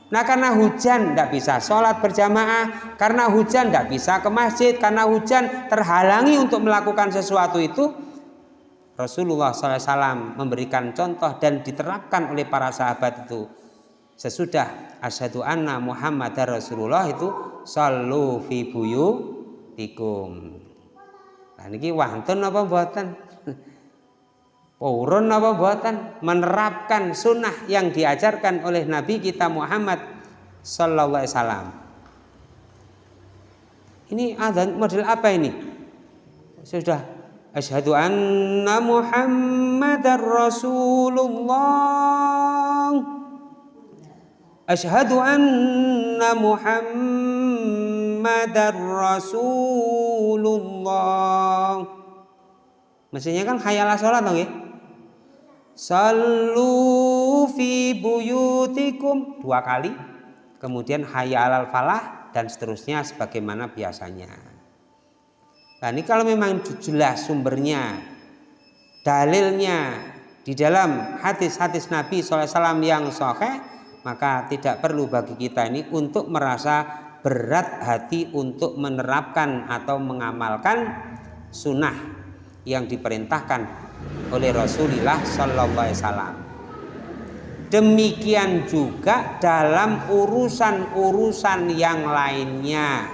Nah karena hujan tidak bisa sholat berjamaah Karena hujan tidak bisa ke masjid Karena hujan terhalangi untuk melakukan sesuatu itu Rasulullah SAW memberikan contoh dan diterapkan oleh para sahabat itu sesudah asyhadu anna Muhammad Rasulullah itu sallu fi buyutikum. Nah niki wonten apa mboten? (laughs) Purun apa buatan menerapkan sunnah yang diajarkan oleh Nabi kita Muhammad Sallallahu Alaihi Wasallam. Ini azan model apa ini? Sudah asyhadu anna Muhammadar Rasulullah. Asyhadu anna Muhammadar Rasulullah. Mestinya kan khayalah sholat dong ya? Sallu fi buyutikum dua kali. Kemudian hayya alal falah dan seterusnya sebagaimana biasanya. Nah ini kalau memang jelas sumbernya, dalilnya di dalam hadis-hadis Nabi SAW yang sahih, maka tidak perlu bagi kita ini untuk merasa berat hati untuk menerapkan atau mengamalkan sunnah yang diperintahkan oleh Rasulullah Sallallahu Alaihi Wasallam. Demikian juga dalam urusan-urusan yang lainnya.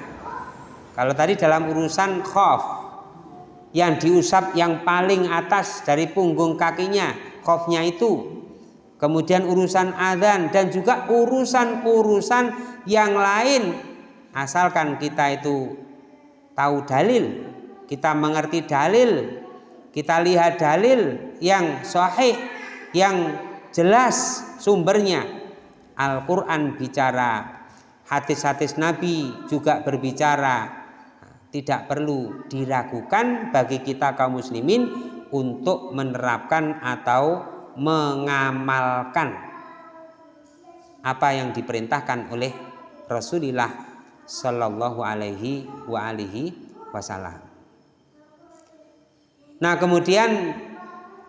Kalau tadi dalam urusan khof yang diusap yang paling atas dari punggung kakinya, khofnya itu. Kemudian urusan adzan dan juga urusan-urusan yang lain. Asalkan kita itu tahu dalil, kita mengerti dalil kita lihat dalil yang sahih yang jelas sumbernya. Al-Quran bicara hadis-hadis Nabi juga berbicara. Tidak perlu diragukan bagi kita kaum muslimin untuk menerapkan atau mengamalkan apa yang diperintahkan oleh Rasulullah Shallallahu Alaihi Wasallam. Nah kemudian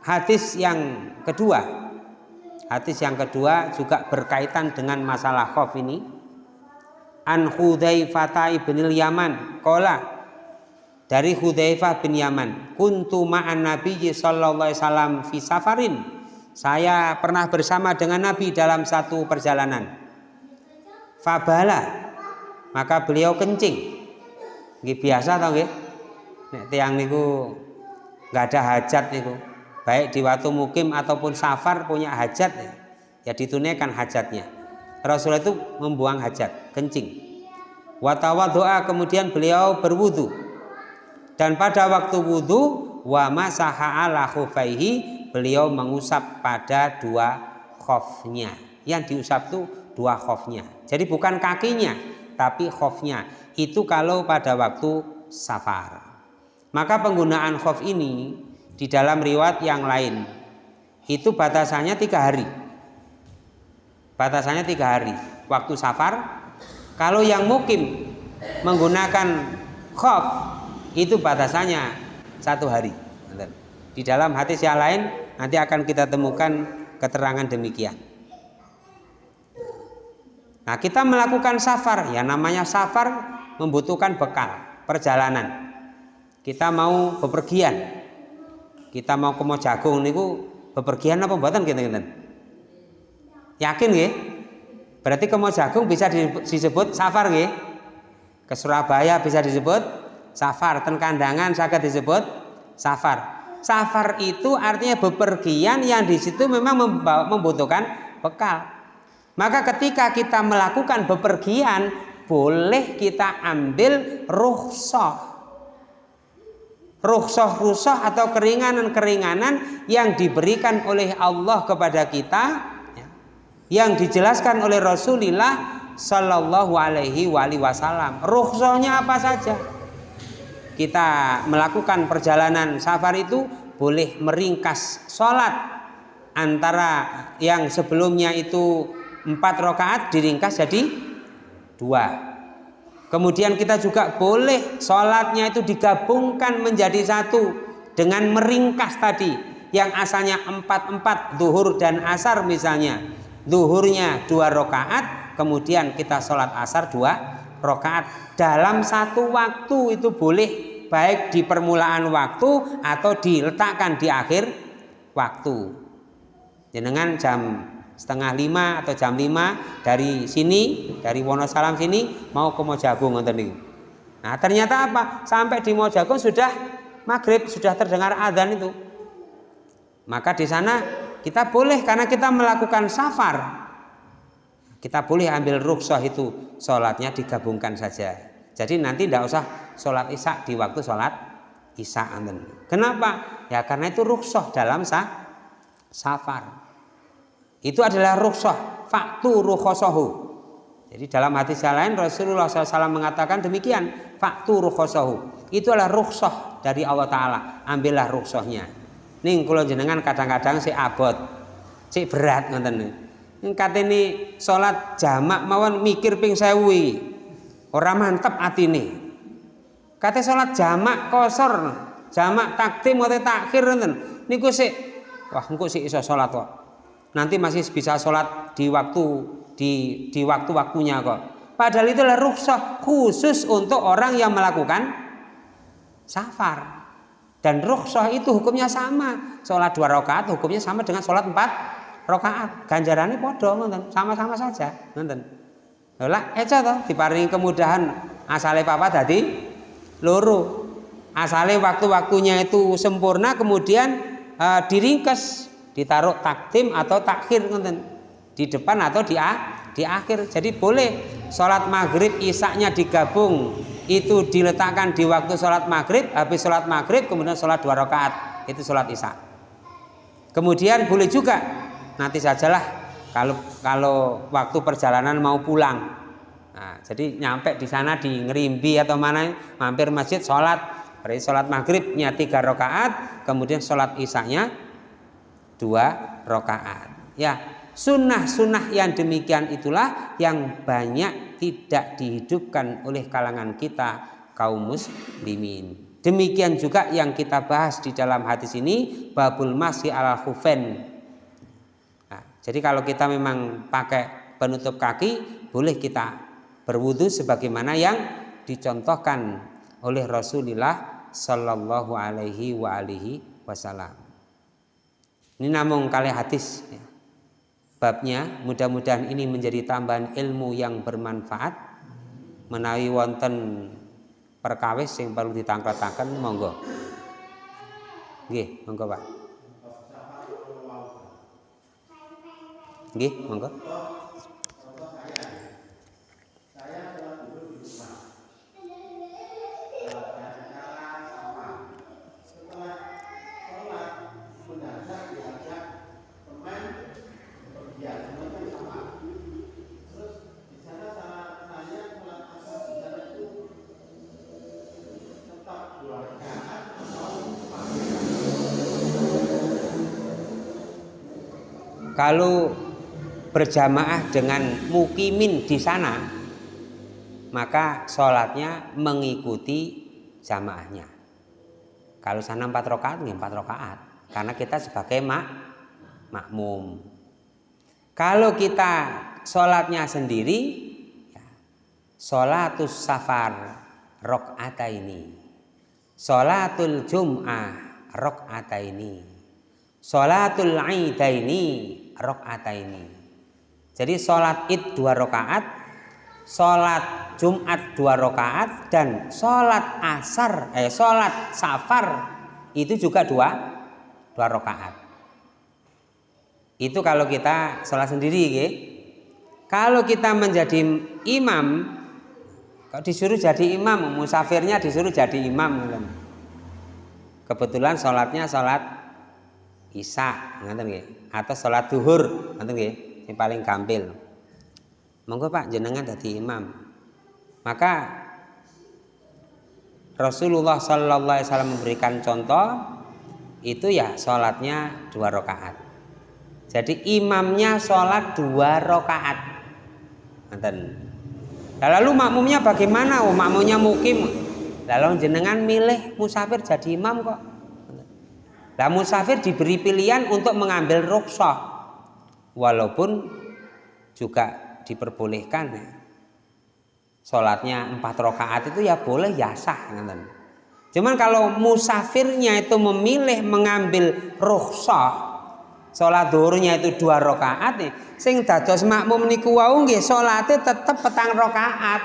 hadis yang kedua Hadis yang kedua juga berkaitan dengan masalah khof ini An Hudzaifah ibn Yaman Kola dari Hudzaifah bin Yaman kuntu ma'an Nabi sallallahu alaihi wasallam fi safarin saya pernah bersama dengan Nabi dalam satu perjalanan. Fabala. Maka beliau kencing. Nggih biasa tau nggih? Nek tiyang niku nggak ada hajat itu baik di waktu mukim ataupun safar punya hajat ya ditunaikan hajatnya. Rasulullah itu membuang hajat kencing. Watawa doa kemudian beliau berwudu. Dan pada waktu wudu wa masaha ala beliau mengusap pada dua khofnya yang diusap itu dua khofnya jadi bukan kakinya tapi khofnya itu kalau pada waktu safar maka penggunaan khof ini di dalam riwayat yang lain itu batasannya tiga hari. Batasannya tiga hari. Waktu safar. Kalau yang mukim menggunakan khof itu batasannya satu hari. Di dalam hadis yang lain nanti akan kita temukan keterangan demikian. Nah kita melakukan safar. Ya namanya safar membutuhkan bekal perjalanan. Kita mau bepergian. Kita mau ke Mojagung niku bepergian apa buatan kita gitu? Yakin nggih? Berarti ke Mojagung bisa disebut safar nggih? Ke Surabaya bisa disebut safar. Ten kandangan sakit disebut safar safar itu artinya bepergian yang di situ memang membutuhkan bekal maka ketika kita melakukan bepergian boleh kita ambil rukhsah rukhsah-rukhsah atau keringanan-keringanan yang diberikan oleh Allah kepada kita ya, yang dijelaskan oleh Rasulullah Shallallahu Alaihi Wasallam. Rukhsahnya apa saja? Kita melakukan perjalanan safar itu boleh meringkas sholat. Antara yang sebelumnya itu empat rakaat diringkas jadi dua. Kemudian kita juga boleh sholatnya itu digabungkan menjadi satu dengan meringkas tadi yang asalnya empat empat duhur dan asar misalnya. Duhurnya dua rakaat kemudian kita sholat asar dua rakaat. Dalam satu waktu itu boleh baik di permulaan waktu atau diletakkan di akhir waktu dengan jam setengah lima atau jam lima dari sini dari Wonosalam sini mau ke Mojagung nonton Nah ternyata apa? Sampai di Mojagung sudah maghrib sudah terdengar adzan itu. maka di sana kita boleh karena kita melakukan safar kita boleh ambil rukshoh itu sholatnya digabungkan saja jadi nanti tidak usah sholat isya di waktu sholat isya kenapa? Ya karena itu rukshoh dalam sah, safar. Itu adalah rukshoh faktu rukhosohu jadi dalam hadis yang lain Rasulullah SAW mengatakan demikian faktu rukhosohu itu adalah rukshoh dari Allah Ta'ala. Ambillah rukshohnya ning kula jenengan kadang-kadang si abot si berat ngoten. Ini salat jamak mawon mikir ping sewi ora mantep atine kate salat jamak kosor jamak takdim atau takhir ngoten niku sik wah engko sik iso salat kok nanti masih bisa sholat di waktu di di waktu-waktunya kok padahal itu adalah rukhsah khusus untuk orang yang melakukan safar dan rukhsah itu hukumnya sama. Sholat dua rakaat hukumnya sama dengan sholat empat rakaat. Ganjarannya podo, sama-sama saja. Nonton. Lah, eca toh diparingi kemudahan asale papa tadi loro. Asale waktu-waktunya itu sempurna kemudian uh, diringkes, ditaruh takdim atau takhir nonton. Di depan atau di di akhir. Jadi boleh sholat maghrib isaknya digabung itu diletakkan di waktu sholat maghrib habis sholat maghrib kemudian sholat dua rakaat itu sholat isya kemudian boleh juga nanti sajalah kalau kalau waktu perjalanan mau pulang nah, jadi nyampe di sana di ngerimbi atau mana mampir masjid sholat berarti sholat maghribnya tiga rakaat kemudian sholat isaknya dua rakaat ya sunnah-sunnah yang demikian itulah yang banyak tidak dihidupkan oleh kalangan kita kaum muslimin. Demikian juga yang kita bahas di dalam hadis ini babul masih ala khufen. Jadi kalau kita memang pakai penutup kaki, boleh kita berwudu sebagaimana yang dicontohkan oleh Rasulullah Shallallahu Alaihi wa alihi Wasallam. Ini namun kali hadis. Ya babnya mudah-mudahan ini menjadi tambahan ilmu yang bermanfaat menawi wonten perkawis yang perlu ditangkat-tangkat monggo nggih monggo Pak nggih monggo. Kalau berjamaah dengan mukimin di sana maka sholatnya mengikuti jamaahnya. Kalau sana empat rakaat ya empat rakaat. Karena kita sebagai mak makmum. Kalau kita sholatnya sendiri ya, sholatus safar rokata ini. Sholatul jum'ah rokata ini. Sholatul aidaini ini. Jadi sholat id dua rakaat, sholat Jumat dua rakaat dan sholat asar, eh sholat safar itu juga dua dua rakaat. Itu kalau kita sholat sendiri, ya. Kalau kita menjadi imam, kalau disuruh jadi imam, musafirnya disuruh jadi imam, kebetulan sholatnya sholat isya atau sholat duhur ngoten yang paling gampil. Monggo Pak jenengan dadi imam. Maka Rasulullah Sallallahu Alaihi Wasallam memberikan contoh itu ya sholatnya dua rakaat. Jadi imamnya sholat dua rakaat. Ngoten lalu makmumnya bagaimana? Oh makmumnya mukim. Lalu jenengan milih musafir jadi imam kok. Nah musafir diberi pilihan untuk mengambil rukshoh walaupun juga diperbolehkan ya. Sholatnya empat rakaat itu ya boleh ya sah. Cuman kalau musafirnya itu memilih mengambil rukshoh sholat duhurnya itu dua rakaat nih, sing dados makmum niku wau nggih salate tetep petang rakaat,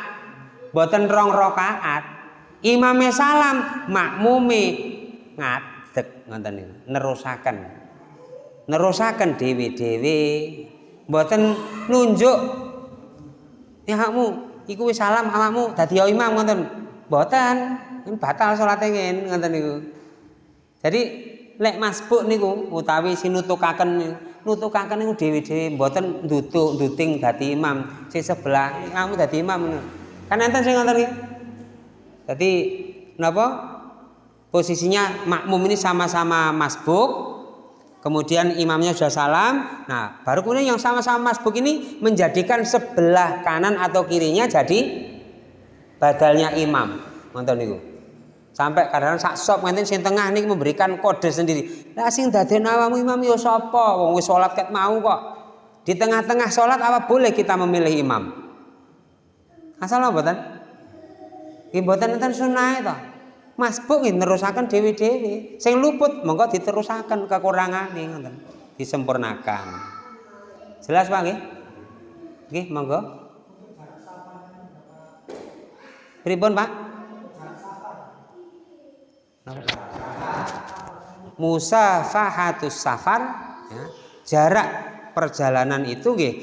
boten rong rakaat. Imame salam, makmume ngat dek ngoten niku nerusaken nerusaken dewi-dewi. Mboten nunjuk. Ya kamu iku wis salam awakmu dadi imam ngoten. Mboten batal salate ngene ngoten niku. Jadi lek masbuk niku utawi sinutukaken nutukaken niku dewi-dewi mboten ndutuk nduting dadi imam. Sing sebelah kamu dadi imam. Kan enten sing ngoten iki dadi napa? Posisinya makmum ini sama-sama masbuk kemudian imamnya sudah salam. Nah baru kemudian yang sama-sama masbuk ini menjadikan sebelah kanan atau kirinya jadi badalnya imam. Nonton niku. Sampai kadang sak sop nganti sing tengah nih memberikan kode sendiri. Lah sing daden awamu imam yo sapa? Wong wis salat ket mau kok. Di tengah-tengah salat apa boleh kita memilih imam? Asal apa mboten nggih mboten enten sunah to masbuk nggih nerusaken dewi-dewi. Sing luput monggo diterusaken nih ngoten. Disempurnakan. Jelas Pak nggih? Nggih monggo. Pripun Pak? Musa fahatus safar ya, jarak perjalanan itu nggih.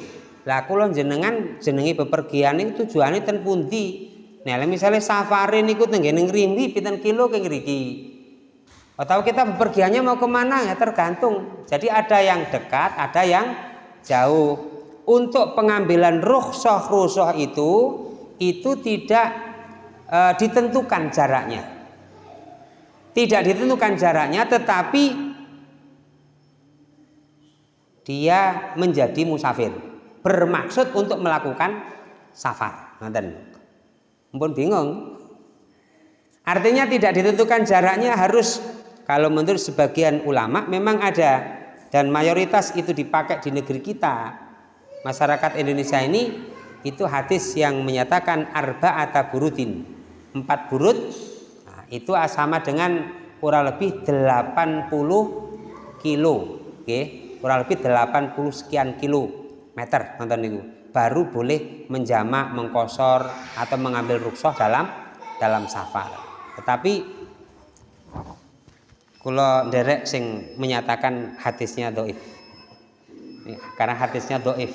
Lah kula jenengan jenengi bepergian itu tujuane ten pundi Nah, misalnya safari niku tenggene ngrimbi pinten kilo ke ngriki. Atau kita bepergiannya mau ke mana ya tergantung. Jadi ada yang dekat, ada yang jauh. Untuk pengambilan rukhsah rukhsah itu itu tidak e, ditentukan jaraknya. Tidak ditentukan jaraknya, tetapi dia menjadi musafir bermaksud untuk melakukan safar. Nanti. Mpun bingung. Artinya tidak ditentukan jaraknya harus kalau menurut sebagian ulama memang ada dan mayoritas itu dipakai di negeri kita. Masyarakat Indonesia ini itu hadis yang menyatakan arba atau burudin. Empat burut nah, itu sama dengan kurang lebih 80 kilo. Oke, kurang lebih 80 sekian kilo meter nonton niku. Baru boleh menjamak, mengkosor atau mengambil rukshoh dalam dalam safar. Tetapi kalau derek sing menyatakan hadisnya doif, karena hadisnya doif.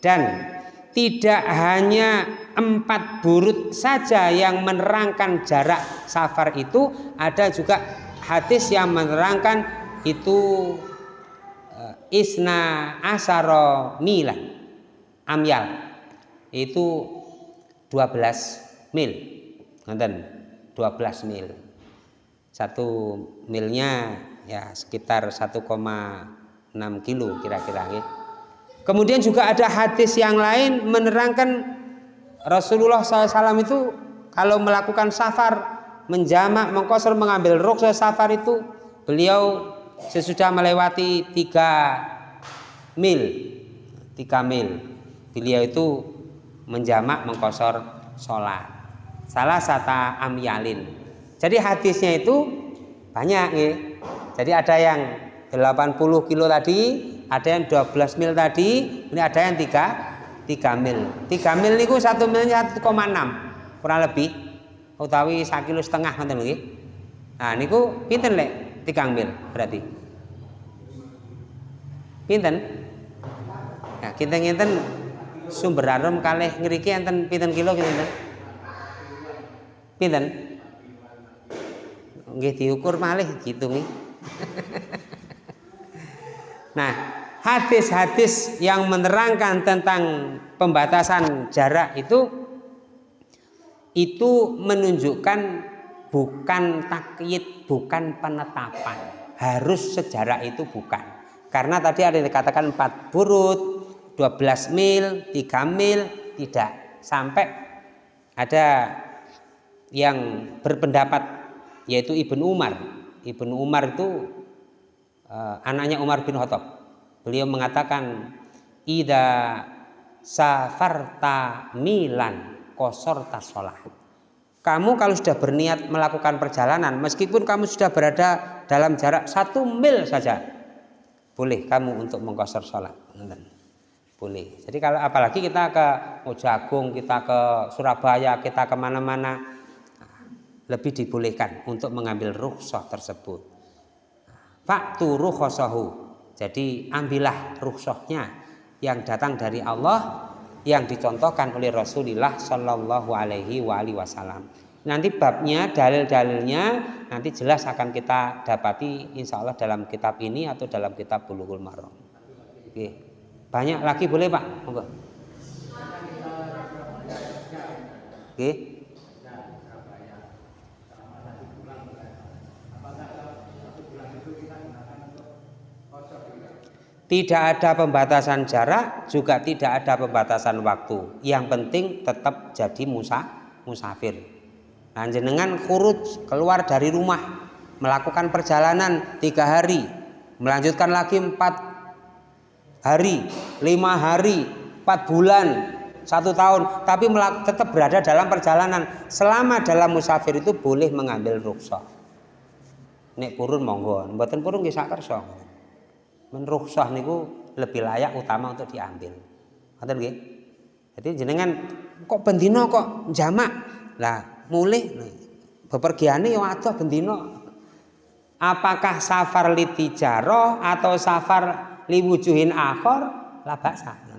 Dan tidak hanya empat burut saja yang menerangkan jarak safar itu ada juga hadis yang menerangkan itu isna asaro milan amyal. Itu 12 mil. Nonton 12 mil. Satu milnya ya sekitar 1,6 kilo kira-kira ya. kemudian juga ada hadis yang lain menerangkan Rasulullah SAW itu kalau melakukan safar menjamak mengkosor mengambil rukhsah safar itu beliau sesudah melewati tiga mil tiga mil beliau itu menjamak mengkosor sholat. Salah satu amyalin. Jadi hadisnya itu banyak ya. jadi ada yang 80 kilo tadi ada yang 12 mil tadi ini ada yang 3 3 mil. 3 mil niku satu milnya 1,6 kurang lebih. Utawi 1 kilo setengah nanti lagi nah niku pinten lek 3 mil berarti. Pinten? Nah kita ngenten sumber arum kalih ngriki enten pinten kilo kinten pinten? Nggih diukur malih gitu nih (laughs) nah hadis-hadis yang menerangkan tentang pembatasan jarak itu itu menunjukkan bukan takyid, bukan penetapan. Harus sejarah itu bukan. Karena tadi ada yang dikatakan empat burut, 12 mil, 3 mil, tidak. Sampai ada yang berpendapat yaitu Ibnu Umar. Ibnu Umar itu uh, anaknya Umar bin Khattab. Beliau mengatakan ida safarta milan kosor sholat. Kamu kalau sudah berniat melakukan perjalanan, meskipun kamu sudah berada dalam jarak satu mil saja, boleh kamu untuk mengkosor sholat boleh. Jadi kalau apalagi kita ke Mojagung, kita ke Surabaya, kita ke mana-mana, lebih dibolehkan untuk mengambil rukhsah tersebut. Faktu rukhsahu. Jadi ambillah rukhsahnya yang datang dari Allah yang dicontohkan oleh Rasulullah Shallallahu Alaihi Wasallam. Nanti babnya, dalil-dalilnya nanti jelas akan kita dapati insya Allah dalam kitab ini atau dalam kitab Bulughul Maram. Oke. Banyak lagi boleh Pak? Monggo. Oke. Tidak ada pembatasan jarak, juga tidak ada pembatasan waktu. Yang penting tetap jadi musa, musafir. Nah, jenengan kurut keluar dari rumah, melakukan perjalanan tiga hari, melanjutkan lagi empat hari, lima hari, empat bulan, satu tahun, tapi tetap berada dalam perjalanan. Selama dalam musafir itu boleh mengambil rukhsah. Nek purun monggo, purun nggih sak kersa menrukhsah niku lebih layak utama untuk diambil. Ngoten nggih? Jadi jenengan kok bendino kok jamak. Lah mulih bepergiane yo adoh bendino. Apakah safar litijaro atau safar liwujuhin akhor? Lah baksa.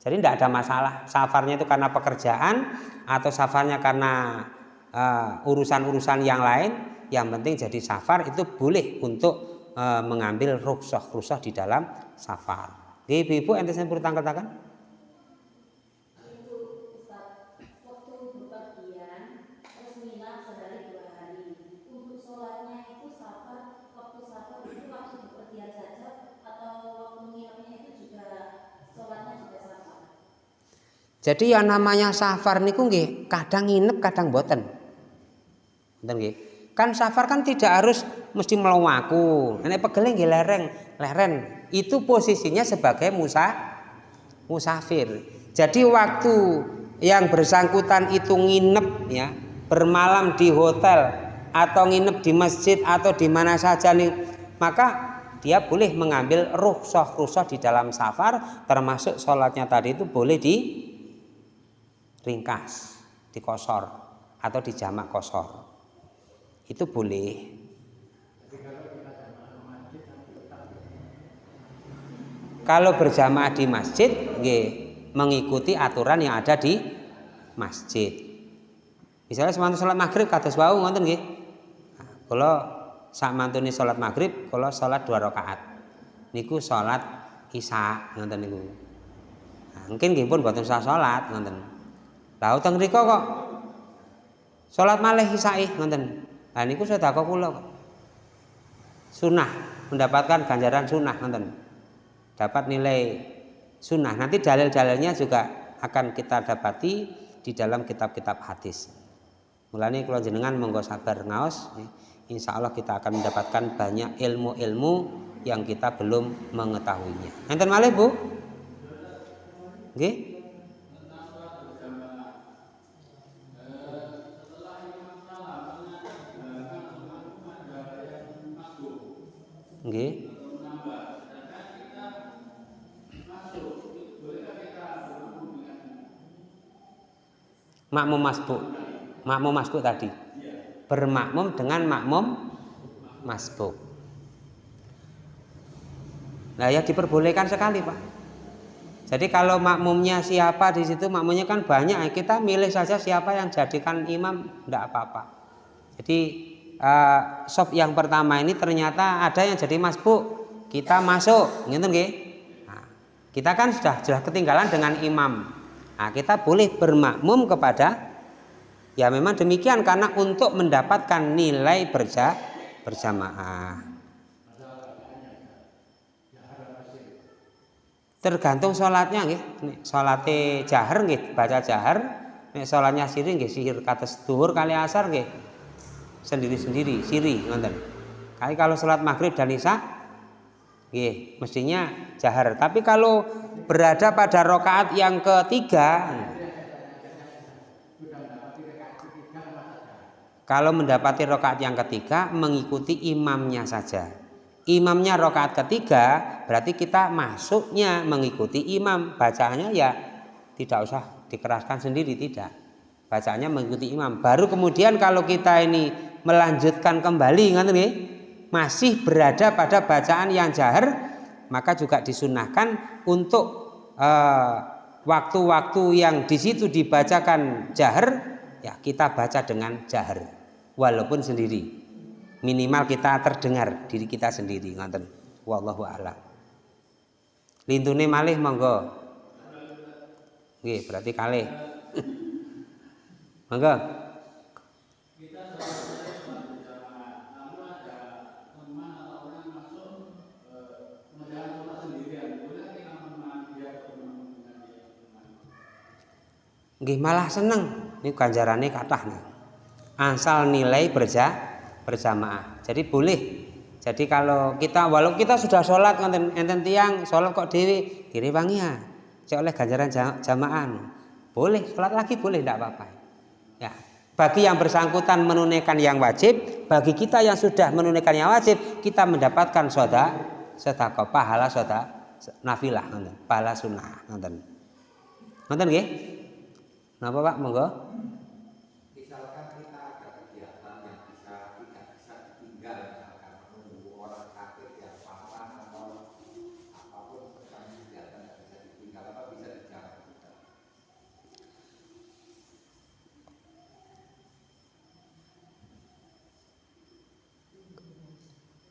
Jadi tidak ada masalah safarnya itu karena pekerjaan atau safarnya karena uh, urusan-urusan uh, yang lain. Yang penting jadi safar itu boleh untuk e, mengambil rukshoh rukshoh di dalam safar. Ibu-ibu ente saya perlu tangkap Jadi yang namanya safar niku nggih kadang nginep kadang boten. Nggih. Kan safar kan tidak harus mesti melawaku. Nek pegel nggih lereng, leren. Itu posisinya sebagai musa musafir. Jadi waktu yang bersangkutan itu nginep ya, bermalam di hotel atau nginep di masjid atau di mana saja nih, maka dia boleh mengambil rukhsah-rukhsah di dalam safar termasuk sholatnya tadi itu boleh di ringkas, dikosor atau dijamak kosor itu boleh. Kalau berjamaah di masjid nggih mengikuti aturan yang ada di masjid. Misalnya semantu sholat maghrib kata wau ngoten nggih. Kalau sak mantune sholat maghrib kalau sholat dua rakaat. Niku sholat isya ngoten niku. Nah, mungkin nggih pun boten usah sholat ngoten. Lah utang kok? Sholat malih isya ngoten Nah niku sedekah kula kok. Sunnah, mendapatkan ganjaran sunnah nonton. Dapat nilai sunnah. Nanti dalil-dalilnya juga akan kita dapati di dalam kitab-kitab hadis. Mulanya kalau jenengan monggo sabar ngaos, ya, insya Allah kita akan mendapatkan banyak ilmu-ilmu yang kita belum mengetahuinya. Enten malih Bu? Nggih? Nggih. Makmum masbuk. Makmum masbuk tadi. Bermakmum dengan makmum masbuk. Nah, ya diperbolehkan sekali, Pak. Jadi kalau makmumnya siapa di situ, makmumnya kan banyak. Kita milih saja siapa yang jadikan imam, tidak apa-apa. Jadi uh, sop yang pertama ini ternyata ada yang jadi masbuk kita masuk. Gitu nah, kita kan sudah sudah ketinggalan dengan imam. Nah, kita boleh bermakmum kepada ya memang demikian karena untuk mendapatkan nilai berja berjamaah. Tergantung sholatnya nggih. Sholatnya jahar nggih baca jahar. Nek sholatnya sirih nggih sihir kata duhur kali asar nggih sendiri-sendiri, siri nonton. Kali kalau sholat maghrib dan isya, nggih, mestinya jahar. Tapi kalau berada pada rokaat yang ketiga, kalau mendapati rokaat yang ketiga, mengikuti imamnya saja. Imamnya rokaat ketiga, berarti kita masuknya mengikuti imam. Bacanya ya tidak usah dikeraskan sendiri, tidak. Bacanya mengikuti imam. Baru kemudian kalau kita ini melanjutkan kembali ngerti masih berada pada bacaan yang jahar maka juga disunahkan untuk eh, waktu-waktu uh, yang di situ dibacakan jahar ya kita baca dengan jahar walaupun sendiri. Minimal kita terdengar diri kita sendiri ngoten wallahu a'lam. Lintune malih monggo. Nggih berarti kalih. (laughs) Monggo Nggih malah seneng ini ganjarannya kathah nih. Asal nilai berja berjamaah. Jadi boleh. Jadi kalau kita walau kita sudah sholat enten enten tiang sholat kok dewi direwangi ya. Cek oleh ganjaran jamaah. Boleh sholat lagi boleh tidak apa-apa. Ya. Bagi yang bersangkutan menunaikan yang wajib, bagi kita yang sudah menunaikan yang wajib, kita mendapatkan soda, sedekah pahala soda nafilah, pahala sunnah, nonton. Nonton nggih? Kenapa Pak? Monggo. Misalkan kita ada kegiatan yang bisa tidak bisa ditinggal, misalkan menunggu orang sakit yang parah atau apa pun misalnya kegiatan yang bisa ditinggal, apa bisa dijalankan juga?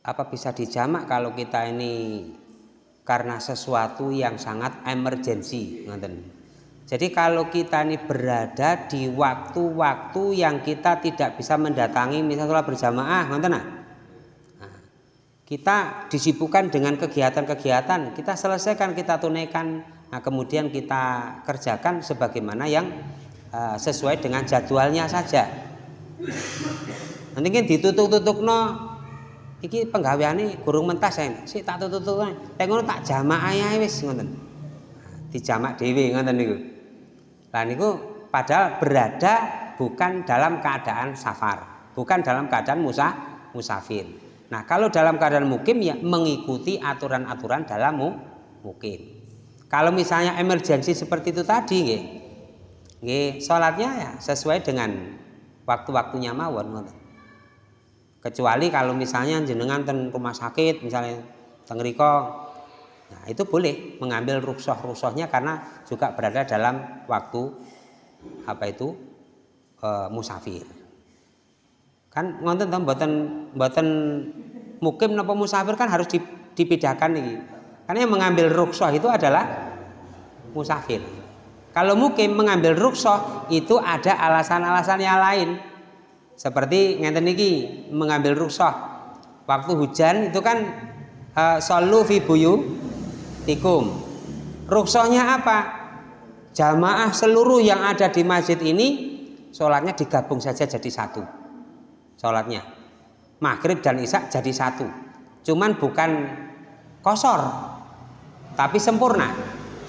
Apa bisa dijamak kalau kita ini karena sesuatu yang sangat emergensi, ngoten. Jadi kalau kita ini berada di waktu-waktu yang kita tidak bisa mendatangi misalnya sholat berjamaah, nah, kita disibukkan dengan kegiatan-kegiatan, kita selesaikan, kita tunaikan, nah kemudian kita kerjakan sebagaimana yang uh, sesuai dengan jadwalnya saja. Nanti kan ditutup-tutup no, iki penggaweane gurung mentas saya, sih tak tutup-tutup, tengok tak jamaah ya wis ngoten. Dijamak dewi ngoten niku. Lah niku padahal berada bukan dalam keadaan safar, bukan dalam keadaan musa, musafir. Nah, kalau dalam keadaan mukim ya mengikuti aturan-aturan dalam mu, mukim. Kalau misalnya emergensi seperti itu tadi nggih. Nggih, salatnya ya sesuai dengan waktu-waktunya mawon Kecuali kalau misalnya jenengan ten rumah sakit misalnya teng Nah, itu boleh mengambil rukshoh-rukshohnya karena juga berada dalam waktu apa itu e, musafir. Kan ngonten tau mboten mboten mukim napa musafir kan harus dipindahkan nih. Karena yang mengambil rukshoh itu adalah musafir. Kalau mukim mengambil rukshoh itu ada alasan-alasan yang lain. Seperti ngenten niki mengambil rukshoh waktu hujan itu kan uh, solu fi buyu tikum. Ruksohnya apa? Jamaah seluruh yang ada di masjid ini sholatnya digabung saja jadi satu. Sholatnya maghrib dan isya jadi satu. Cuman bukan kosor, tapi sempurna.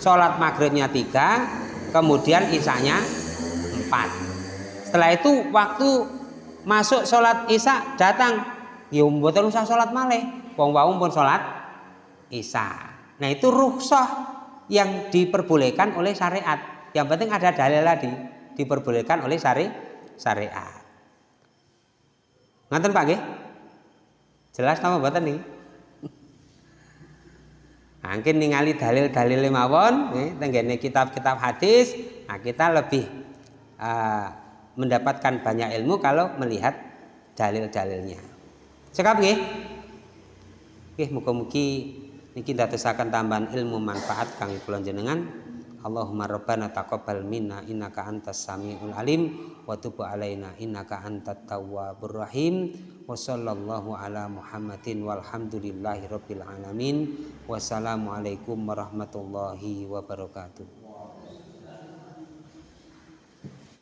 Sholat maghribnya tiga, kemudian isanya empat. Setelah itu waktu masuk sholat isya datang, ya mboten usah sholat malih, wong wau pun sholat isya. Nah itu rukhsah yang diperbolehkan oleh syariat. Yang penting ada dalil lagi diperbolehkan oleh syari syariat. Nganten Pak nggih? Jelas nama mboten nih? Mungkin ningali dalil-dalil mawon tenggene kitab-kitab hadis, nah kita lebih uh, mendapatkan banyak ilmu kalau melihat dalil-dalilnya. Cekap nggih? Nggih muga-mugi niki dadosaken tambahan ilmu manfaat kang kula jenengan Allahumma rabbana taqabbal minna innaka antas samiul alim wa tub alaina innaka antat tawwabur rahim. Wa sallallahu ala muhammadin walhamdulillahi rabbil alamin. Wassalamu alaikum warahmatullahi wabarakatuh